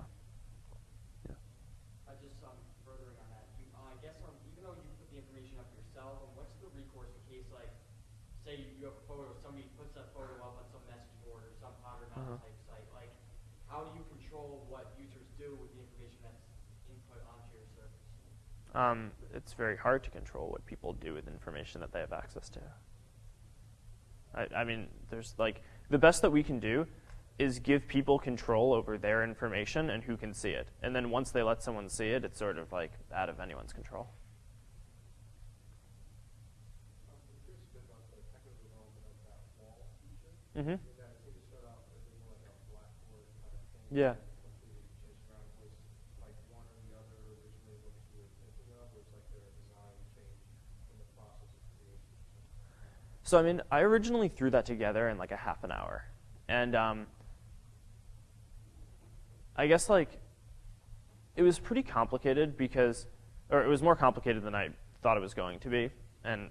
yeah. Uh, just um, furthering on that, you, uh, I guess um, even though you put the information up yourself, um, what's the recourse in case like, say you have a photo, somebody puts that photo up on some message board or some Potter Uh-huh. type site, like, how do you control what users do with the information that's input onto your service? Um, it's very hard to control what people do with information that they have access to. I, I mean, there's like the best that we can do is give people control over their information and who can see it. And then once they let someone see it, it's sort of like out of anyone's control. Um, I'm curious a bit about the technical development of that wall feature. Mm-hmm. And that seemed to start off as more like a blackboard kind of thing. Yeah. Once you change around, was like one or the other originally what you were thinking of, or it's like their design change in the process of creation? So I mean, I originally threw that together in like a half an hour, and um, I guess like it was pretty complicated because, or it was more complicated than I thought it was going to be, and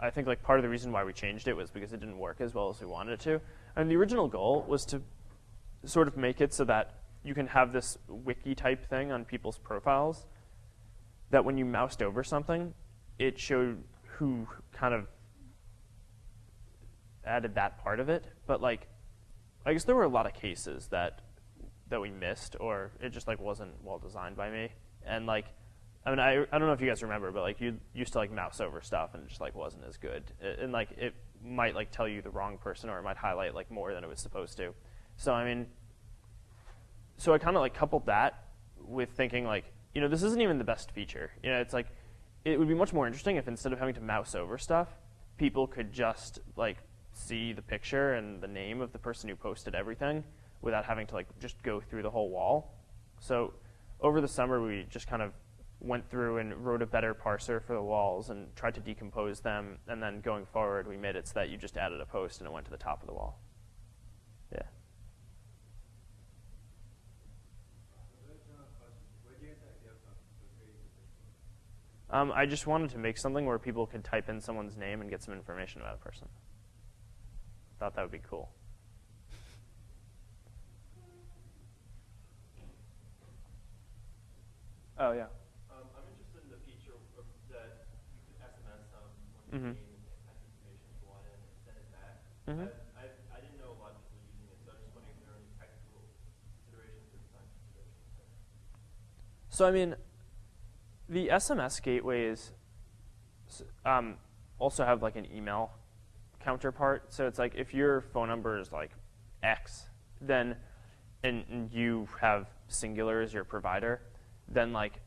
I think like part of the reason why we changed it was because it didn't work as well as we wanted it to. And the original goal was to sort of make it so that you can have this wiki type thing on people's profiles that when you moused over something, it showed who kind of added that part of it. But like, I guess there were a lot of cases that that we missed, or it just like wasn't well designed by me. And like, I mean, I I don't know if you guys remember, but like you used to like mouse over stuff and it just like wasn't as good. A- And like it might like tell you the wrong person, or it might highlight like more than it was supposed to. So I mean, so I kind of like coupled that with thinking like, you know, this isn't even the best feature. You know, it's like it would be much more interesting if instead of having to mouse over stuff, people could just like see the picture and the name of the person who posted everything without having to like just go through the whole wall. So over the summer we just kind of went through and wrote a better parser for the walls and tried to decompose them and then going forward we made it so that you just added a post and it went to the top of the wall. Yeah. Um, I just wanted to make something where people could type in someone's name and get some information about a person. Thought that would be cool. Oh yeah. Um, I'm interested in the feature of that you could SMS one name and type information if you want in and send it back. Mhm. I, I, I didn't know a lot of people using it, so I'm just wondering if there are any technical considerations or design considerations. So I mean, the SMS gateways um, also have like an email counterpart. So it's like if your phone number is like X, then and, and you have Cingular as your provider, then like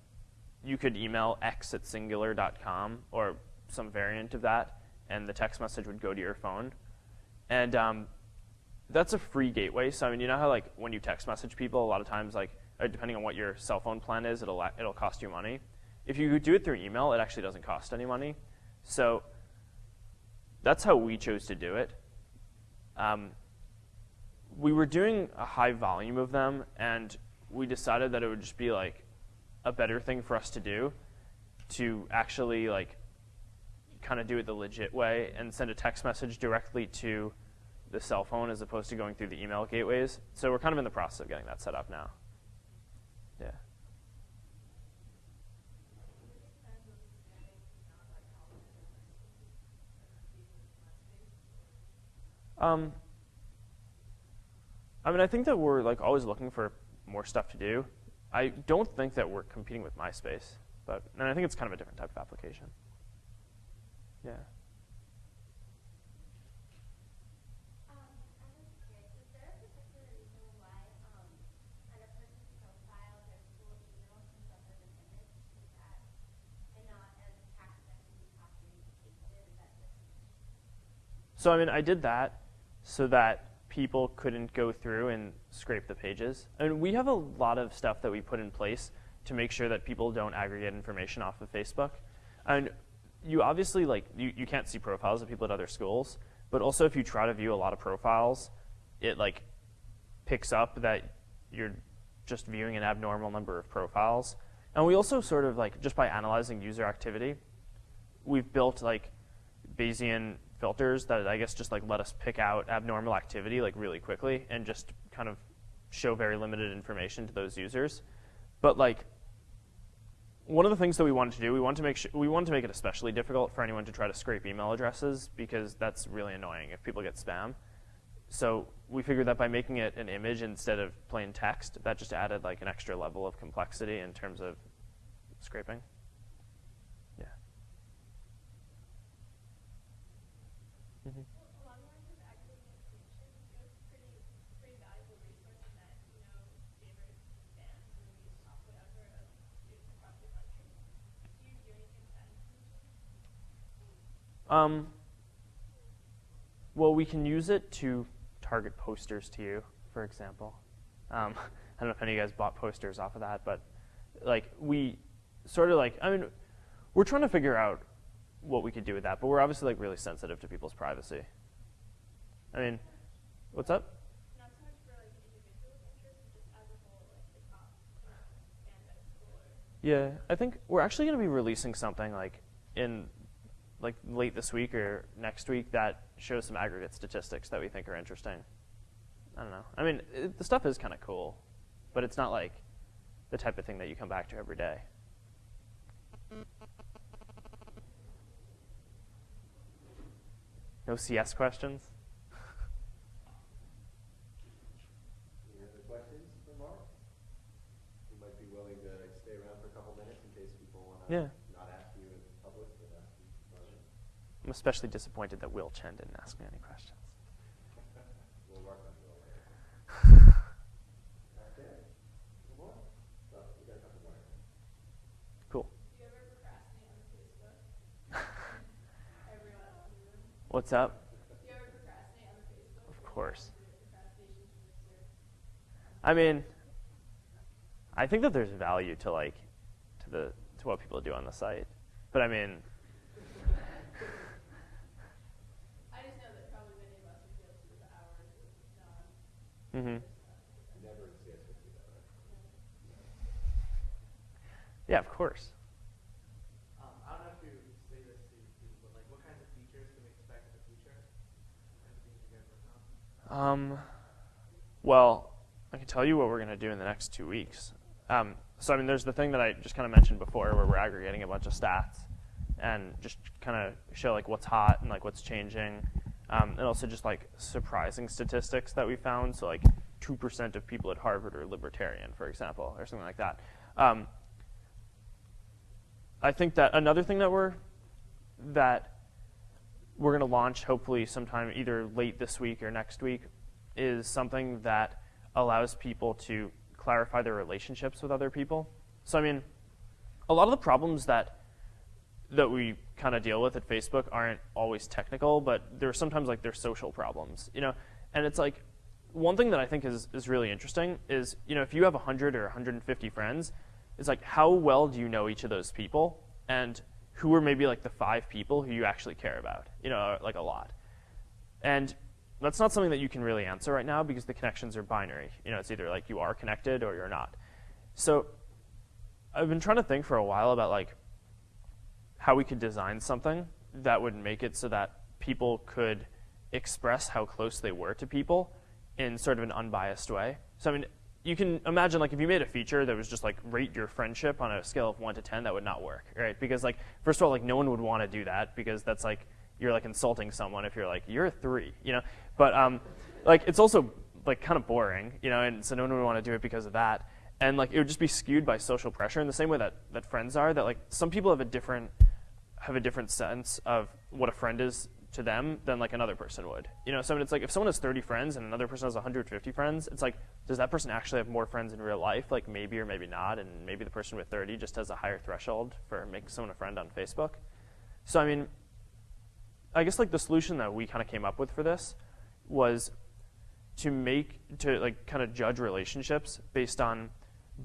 you could email x at cingular.com or some variant of that, and the text message would go to your phone. And um, that's a free gateway. So I mean, you know how like when you text message people, a lot of times like uh, depending on what your cell phone plan is, it'll it'll cost you money. If you do it through email, it actually doesn't cost any money. So that's how we chose to do it. Um, we were doing a high volume of them, and we decided that it would just be like a better thing for us to do to actually like kind of do it the legit way and send a text message directly to the cell phone as opposed to going through the email gateways. So we're kind of in the process of getting that set up now. Yeah. Um, I mean, I think that we're like always looking for more stuff to do. I don't think that we're competing with MySpace, but and I think it's kind of a different type of application. Yeah. Um, I was curious, is there a particular reason why, um, on a person's profile, their school email comes up as an image? Is that, and not as text that can be copied and pasted? Is that just? So I mean, I did that so that people couldn't go through and scrape the pages. And we have a lot of stuff that we put in place to make sure that people don't aggregate information off of Facebook. And you obviously like you, you can't see profiles of people at other schools, but also if you try to view a lot of profiles, it like picks up that you're just viewing an abnormal number of profiles. And we also sort of like just by analyzing user activity, we've built like Bayesian filters that I guess just like let us pick out abnormal activity like really quickly and just kind of show very limited information to those users. But like one of the things that we wanted to do, we wanted to make sure, we wanted to make it especially difficult for anyone to try to scrape email addresses because that's really annoying if people get spam. So we figured that by making it an image instead of plain text, that just added like an extra level of complexity in terms of scraping. Yeah. Mhm. Along the lines of aggregating information, it was pretty, pretty valuable resource in that, you know, favorite bands, movies, pop, whatever, of students across the country. Do you do anything with that Um, well, we can use it to target posters to you, for example. Um, I don't know if any of you guys bought posters off of that, but like we sort of like I mean, we're trying to figure out what we could do with that, but we're obviously like really sensitive to people's privacy. I mean, what's up? Not so much for like individual interest, but just as a whole, like the top you know, band at a school or Yeah, I think we're actually going to be releasing something like in like late this week or next week that shows some aggregate statistics that we think are interesting. I don't know. I mean, it, the stuff is kind of cool, but it's not like the type of thing that you come back to every day. No CS questions? Any other questions for Mark? You might be willing to stay around for a couple minutes in case people want to Yeah. not ask you in public, but ask you. I'm especially disappointed that Will Chen didn't ask me any questions. We'll work on it later. Okay. One more? Oh, we got a couple more. Cool. Do you ever procrastinate on Facebook? Everyone else in the room. What's up? Do you ever procrastinate on the Facebook? Of course. I mean, I think that there's value to like to the to what people do on the site, but I mean, I just know that probably many of us would feel through the hours of non. hmm Never in CS fifty though, right? yeah, of course. Um, I don't know if you say this to people, but like, what kinds of features can we expect in the future? What kinds of things you guys working on? Um, well, I can tell you what we're going to do in the next two weeks. Um, so, I mean, there's the thing that I just kind of mentioned before where we're aggregating a bunch of stats and just kind of show like what's hot and like what's changing. Um, and also just like surprising statistics that we found. So, like 2% of people at Harvard are libertarian, for example, or something like that. Um, I think that another thing that we're that we're going to launch hopefully sometime either late this week or next week is something that allows people to clarify their relationships with other people. So I mean, a lot of the problems that that we kind of deal with at Facebook aren't always technical, but they're sometimes like they're social problems, you know. And it's like one thing that I think is is really interesting is you know if you have 100 or 150 friends, it's like how well do you know each of those people, and who are maybe like the five people who you actually care about, you know, like a lot. And that's not something that you can really answer right now because the connections are binary. You know, it's either like you are connected or you're not. So I've been trying to think for a while about like how we could design something that would make it so that people could express how close they were to people in sort of an unbiased way. So I mean, you can imagine like if you made a feature that was just like rate your friendship on a scale of one to ten, that would not work, right? Because like first of all, like no one would want to do that because that's like you're like insulting someone if you're like you're a three, you know. But um, like it's also like kind of boring, you know, and so no one would want to do it because of that. and like it would just be skewed by social pressure in the same way that, that friends are. That like some people have a different have a different sense of what a friend is to them than like another person would. You know, so it's like if someone has 30 friends and another person has 150 friends, it's like does that person actually have more friends in real life? Like maybe or maybe not, and maybe the person with 30 just has a higher threshold for making someone a friend on Facebook. So I mean, I guess like the solution that we kind of came up with for this was to make to like kind of judge relationships based on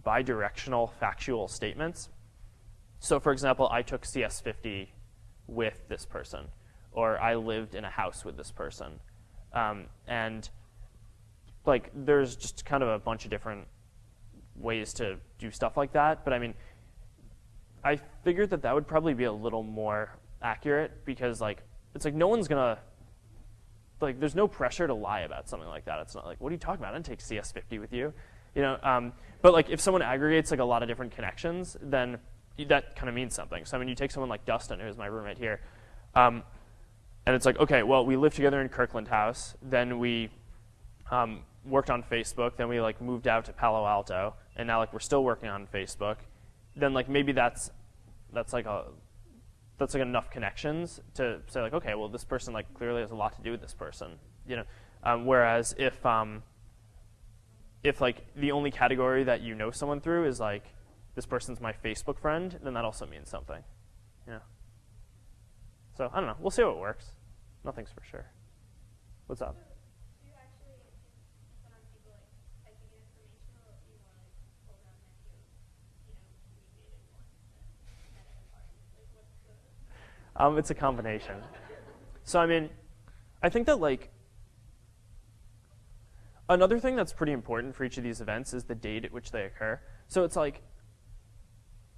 bidirectional factual statements. So for example, I took CS50 with this person, or I lived in a house with this person, um, and like there's just kind of a bunch of different ways to do stuff like that. But I mean, I figured that that would probably be a little more accurate because like it's like no one's gonna like there's no pressure to lie about something like that. It's not like what are you talking about? I didn't take CS50 with you, you know. Um, but like if someone aggregates like a lot of different connections, then that kind of means something. So I mean, you take someone like Dustin, who's my roommate here, um, and it's like okay, well we lived together in Kirkland House, then we um, worked on Facebook, then we like moved out to Palo Alto, and now like we're still working on Facebook. Then like maybe that's that's like a that's like enough connections to say like, okay, well this person like clearly has a lot to do with this person, you know. Um, whereas if um, if like the only category that you know someone through is like this person's my Facebook friend, then that also means something, you know. So I don't know. We'll see how it works. Nothing's for sure. What's up? Do you actually, when on people like typing in information, or do you want to like pull down that you, you know, we dated once and met at a party? Like, what's the? Um, it's a combination. So I mean, I think that like another thing that's pretty important for each of these events is the date at which they occur. So it's like,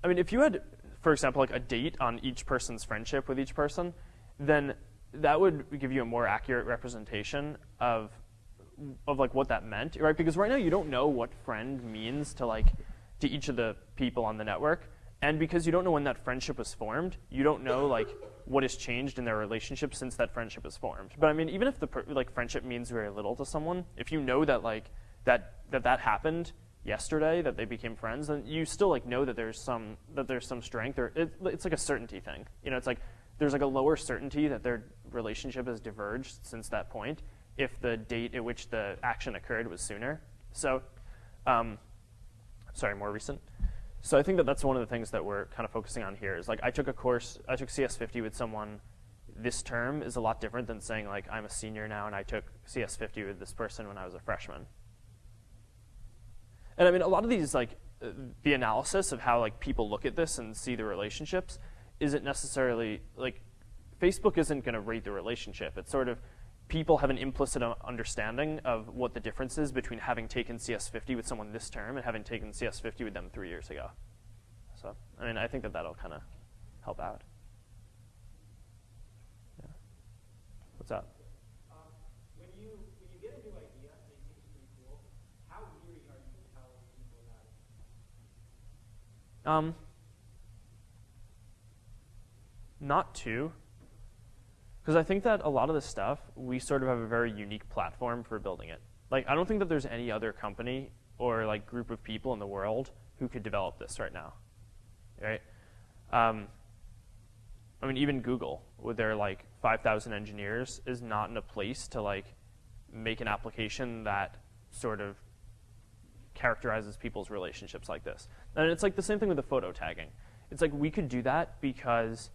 I mean, if you had, for example, like a date on each person's friendship with each person, then that would give you a more accurate representation of of like what that meant, right? Because right now you don't know what friend means to like to each of the people on the network, and because you don't know when that friendship was formed, you don't know like what has changed in their relationship since that friendship was formed. But I mean, even if the like friendship means very little to someone, if you know that like that that that happened yesterday, that they became friends, then you still like know that there's some that there's some strength, or it, it's like a certainty thing. You know, it's like there's like a lower certainty that their relationship has diverged since that point if the date at which the action occurred was sooner. So, um, sorry, more recent. So I think that that's one of the things that we're kind of focusing on here is like I took a course, I took CS50 with someone this term is a lot different than saying like I'm a senior now and I took CS50 with this person when I was a freshman. And I mean a lot of these like uh, the analysis of how like people look at this and see the relationships isn't necessarily like Facebook isn't going to rate the relationship. It's sort of people have an implicit uh, understanding of what the difference is between having taken CS50 with someone this term and having taken CS50 with them three years ago. So, I mean, I think that that'll kind of help out. Yeah. What's up? Um, when you when you get a new idea that you think is pretty cool, how leery are you to tell people about it? Um, not too. Because I think that a lot of the stuff, we sort of have a very unique platform for building it. Like, I don't think that there's any other company or like group of people in the world who could develop this right now, right? Um, I mean, even Google, with their like 5,000 engineers, is not in a place to like make an application that sort of characterizes people's relationships like this. And it's like the same thing with the photo tagging. It's like we could do that because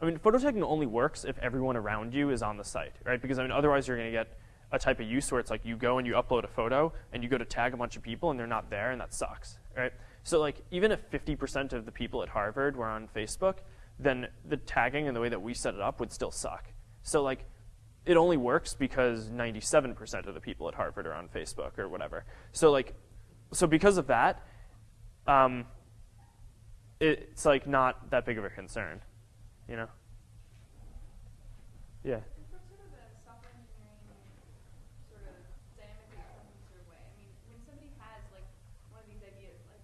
I mean, photo tagging only works if everyone around you is on the site, right? Because I mean, otherwise you're going to get a type of use where it's like you go and you upload a photo and you go to tag a bunch of people and they're not there and that sucks, right? So like even if 50% of the people at Harvard were on Facebook, then the tagging and the way that we set it up would still suck. So like it only works because 97% of the people at Harvard are on Facebook or whatever. So like so because of that, um, it's like not that big of a concern you know? Yeah. And from sort of a software engineering sort of dynamically accepting sort of way, I mean, when somebody has like one of these ideas, like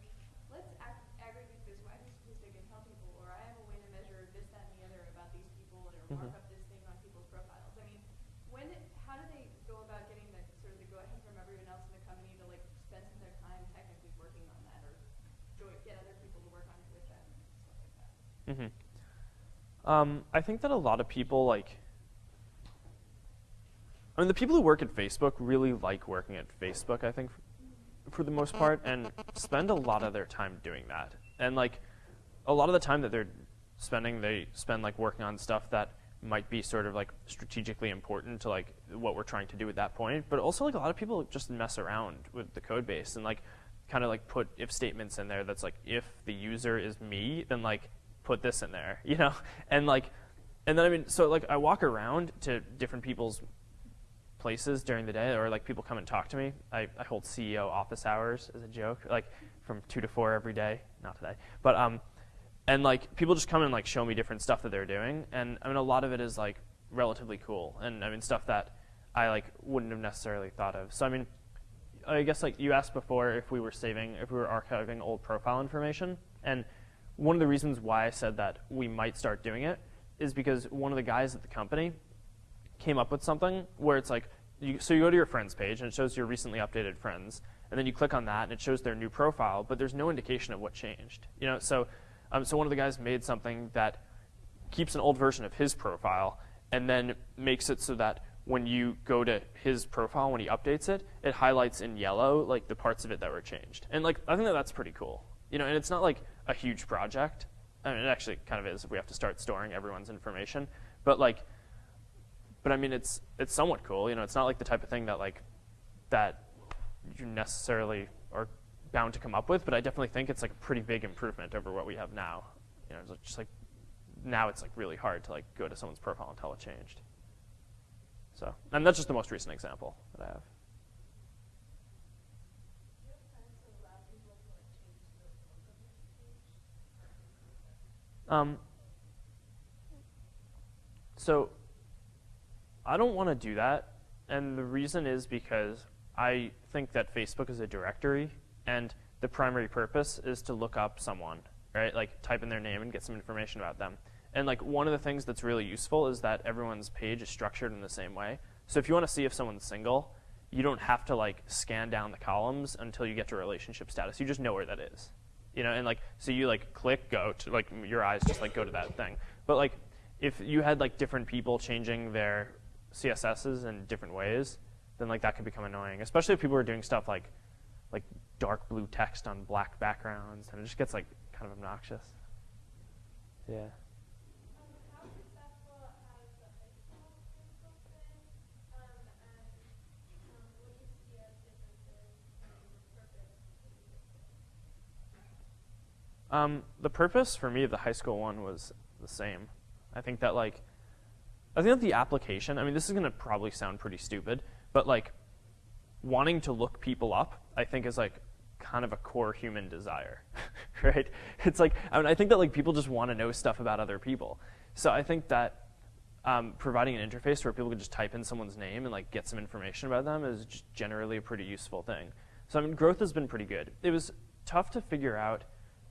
let's ag- aggregate this wacky statistic and tell people, or I have a way to measure this, that, and the other about these people, or Mhm. mark up this thing on people's profiles. I mean, when, how do they go about getting the sort of the go ahead from everyone else in the company to like spend some of their time technically working on that? join, get other people to work on it with them and stuff like that. hmm Um, I think that a lot of people like. I mean, the people who work at Facebook really like working at Facebook. I think, for the most part, and spend a lot of their time doing that. And like, a lot of the time that they're spending, they spend like working on stuff that might be sort of like strategically important to like what we're trying to do at that point. But also, like a lot of people just mess around with the code base and like kind of like put if statements in there that's like if the user is me, then like put this in there, you know? And like, and then I mean, so like I walk around to different people's places during the day, or like people come and talk to me. I, I hold CEO office hours as a joke, like from two to four every day. Not today, but um, and like people just come and like show me different stuff that they're doing, and I mean a lot of it is like relatively cool, and I mean stuff that I like wouldn't have necessarily thought of. So I mean, I guess like you asked before if we were saving, if we were archiving old profile information, and one of the reasons why I said that we might start doing it is because one of the guys at the company came up with something where it's like, you, so you go to your friends page and it shows your recently updated friends, and then you click on that and it shows their new profile, but there's no indication of what changed. You know, so um, so one of the guys made something that keeps an old version of his profile and then makes it so that when you go to his profile when he updates it, it highlights in yellow like the parts of it that were changed. And like I think that that's pretty cool. You know, and it's not like a huge project. I mean, it actually kind of is if we have to start storing everyone's information, but like but I mean, it's it's somewhat cool. You know, it's not like the type of thing that like that you necessarily are bound to come up with. But I definitely think it's like a pretty big improvement over what we have now. You know, it's just like now it's like really hard to like go to someone's profile and tell it changed. So, and that's just the most recent example that I have. Um, so I don't want to do that. And the reason is because I think that Facebook is a directory and the primary purpose is to look up someone, right? Like type in their name and get some information about them. And like one of the things that's really useful is that everyone's page is structured in the same way. So if you want to see if someone's single, you don't have to like scan down the columns until you get to relationship status. You just know where that is. You know, and like so you like click go to like your eyes just like go to that thing. But like if you had like different people changing their CSSs in different ways, then like that could become annoying. Especially if people are doing stuff like like dark blue text on black backgrounds, and it just gets like kind of obnoxious. Yeah. Um, how successful has the high school Facebook been? Um, and, um, what do you see as differences in purpose between Facebook? Um, the purpose for me of the high school one was the same. I think that like, I think that the application. I mean, this is gonna probably sound pretty stupid, but like, wanting to look people up, I think is like kind of a core human desire, right? It's like I mean, I think that like people just want to know stuff about other people. So I think that um, providing an interface where people can just type in someone's name and like get some information about them is generally a pretty useful thing. So I mean, growth has been pretty good. It was tough to figure out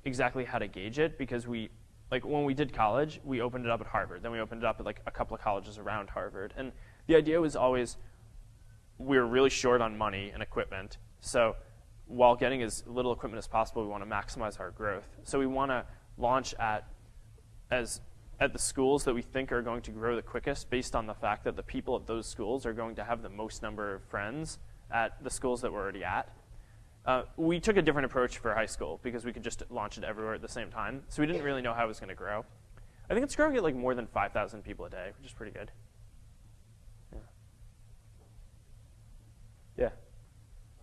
exactly how to gauge it because we like when we did college, we opened it up at Harvard. Then we opened it up at like a couple of colleges around Harvard. And the idea was always we were really short on money and equipment. So while getting as little equipment as possible, we want to maximize our growth. So we want to launch at as at the schools that we think are going to grow the quickest based on the fact that the people at those schools are going to have the most number of friends at the schools that we're already at. Uh, we took a different approach for high school because we could just launch it everywhere at the same time. So we didn't really know how it was going to grow. I think it's growing at like more than 5,000 people a day, which is pretty good. Yeah. Yeah.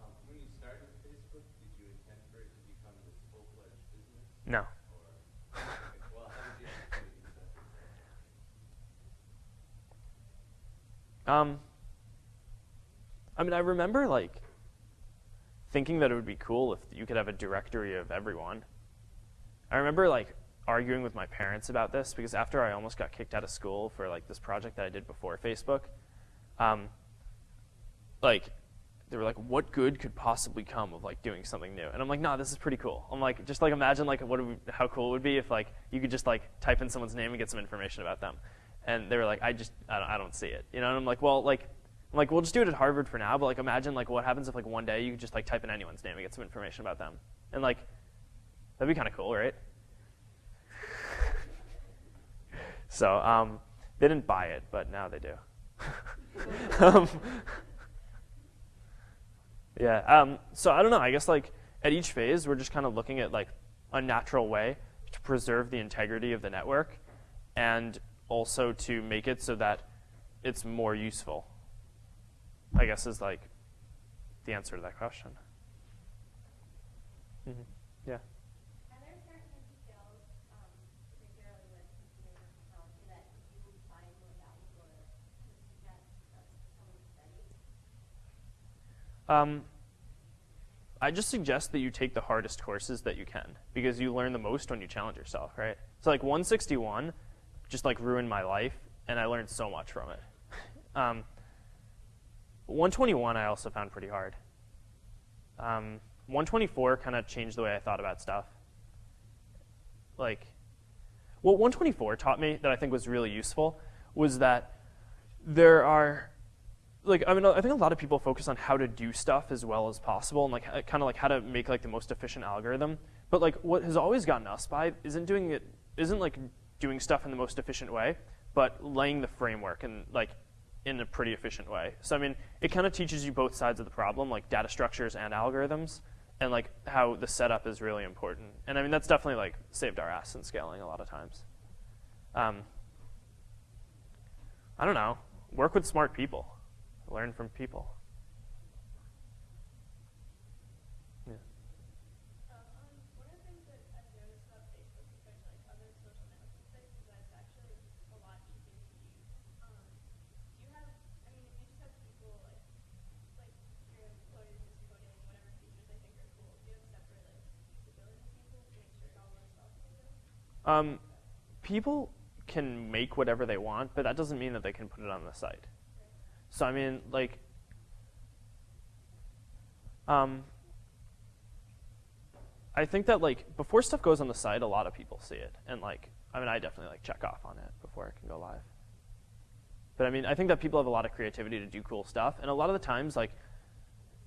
Um, when you started Facebook, did you intend for it to become this full-fledged business? No. Or, well, how did you actually use that? Um, I mean, I remember like thinking that it would be cool if you could have a directory of everyone. I remember like arguing with my parents about this because after I almost got kicked out of school for like this project that I did before Facebook, um, like they were like, "What good could possibly come of like doing something new?" And I'm like, "Nah, this is pretty cool." I'm like, just like imagine like what how cool it would be if like you could just like type in someone's name and get some information about them. And they were like, "I just I don't, I don't see it," you know. And I'm like, "Well, like." I'm like, we'll just do it at Harvard for now, but like imagine like what happens if like one day you just like type in anyone's name and get some information about them. And like That'd be kind of cool, right? so um, they didn't buy it, but now they do. um, yeah. Um, so I don't know. I guess like at each phase, we're just kind of looking at like a natural way to preserve the integrity of the network, and also to make it so that it's more useful. I guess is like the answer to that question. Mm-hmm. Yeah. Are there certain skills, um, particularly with computer technology, that you would find more valuable or would suggest that someone study? Um, I just suggest that you take the hardest courses that you can because you learn the most when you challenge yourself, right? So like 161 just like ruined my life and I learned so much from it. Um, 121 I also found pretty hard. Um, 124 kind of changed the way I thought about stuff. Like, what 124 taught me that I think was really useful was that there are like I mean I think a lot of people focus on how to do stuff as well as possible and like kind of like how to make like the most efficient algorithm. But like what has always gotten us by isn't doing it isn't like doing stuff in the most efficient way, but laying the framework and like in a pretty efficient way. So I mean, it kind of teaches you both sides of the problem, like data structures and algorithms, and like how the setup is really important. And I mean, that's definitely like saved our ass in scaling a lot of times. Um, I don't know. Work with smart people. Learn from people. Yeah. Um, um, one of the things that I've noticed about Facebook compared to like other social networking sites is that it's actually a lot easier to use. Um, do you have, I mean, if you just have people like, like you're uploading this coding, whatever features they think are cool, do you have separate like usability people to make sure it all works well for you? Um, people can make whatever they want, but that doesn't mean that they can put it on the site. So I mean, like, um, I think that like before stuff goes on the site, a lot of people see it, and like, I mean, I definitely like check off on it before it can go live. But I mean, I think that people have a lot of creativity to do cool stuff, and a lot of the times, like,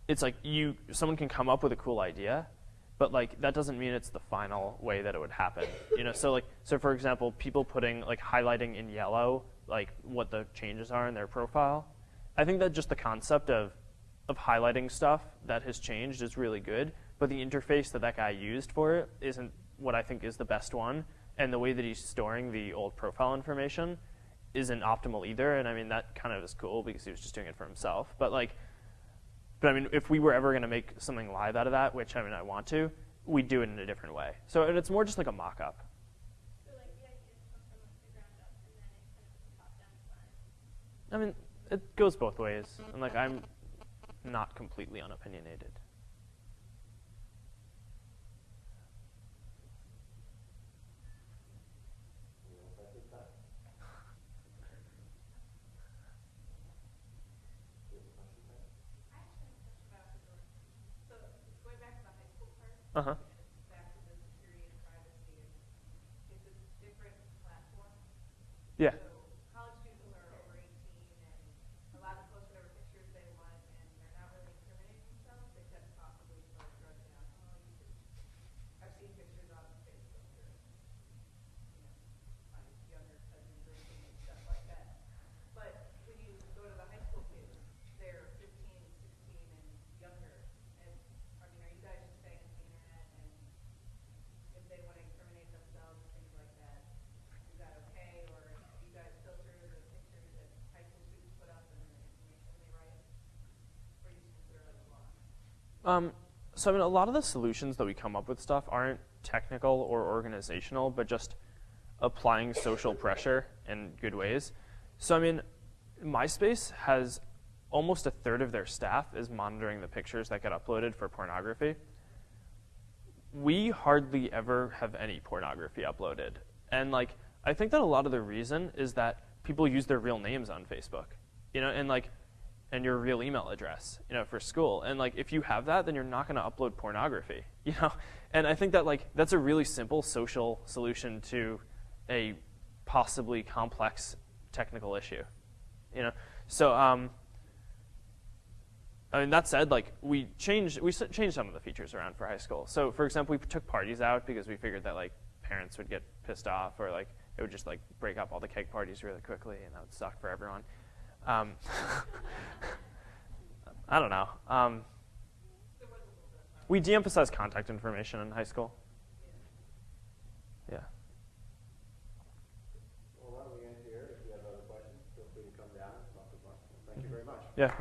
it's like you someone can come up with a cool idea, but like that doesn't mean it's the final way that it would happen. You know, so like, so for example, people putting like highlighting in yellow like what the changes are in their profile. I think that just the concept of of highlighting stuff that has changed is really good, but the interface that that guy used for it isn't what I think is the best one, and the way that he's storing the old profile information isn't optimal either. And I mean that kind of is cool because he was just doing it for himself. But like, but I mean, if we were ever going to make something live out of that, which I mean I want to, we'd do it in a different way. So and it's more just like a mock-up. So like the ideas come from like the ground up and then it kind of is a top-down design. I mean, it goes both ways, and like I'm not completely unopinionated. I actually have a question about the door. So going back to the high school part, Uh huh. and back to the security and privacy, it's a Uh-huh. different platform. Yeah. So college students who are over eighteen and allowed to post whatever pictures they want, and they're not really incriminating themselves, except possibly for drugs and alcohol usage. I've seen pictures on Facebook or, you know, my younger cousin drinking and stuff like that. But when you go to the high school kids, they're 15, 16, and younger. And, I mean, are you guys just saying it's the internet and if they want to incriminate themselves and things like that, is that okay? Or do you guys filter the pictures that high school students put up and the information they write? Or you just consider it like law? Um, so I mean, a lot of the solutions that we come up with stuff aren't technical or organizational, but just applying social pressure in good ways. So I mean, MySpace has almost a third of their staff is monitoring the pictures that get uploaded for pornography. We hardly ever have any pornography uploaded. And like I think that a lot of the reason is that people use their real names on Facebook. You know, and like and your real email address, you know, for school. And like if you have that, then you're not going to upload pornography, you know? And I think that like that's a really simple social solution to a possibly complex technical issue. You know? So um I mean, that said, like we changed we changed some of the features around for high school. So, for example, we took parties out because we figured that like parents would get pissed off, or like it would just like break up all the keg parties really quickly, and that would suck for everyone. Um, I don't know. Um, we de-emphasize contact information in high school. Yeah. Well, why don't we end here? If you have other questions, feel free to come down and talk with us. Thank you very much. Yeah.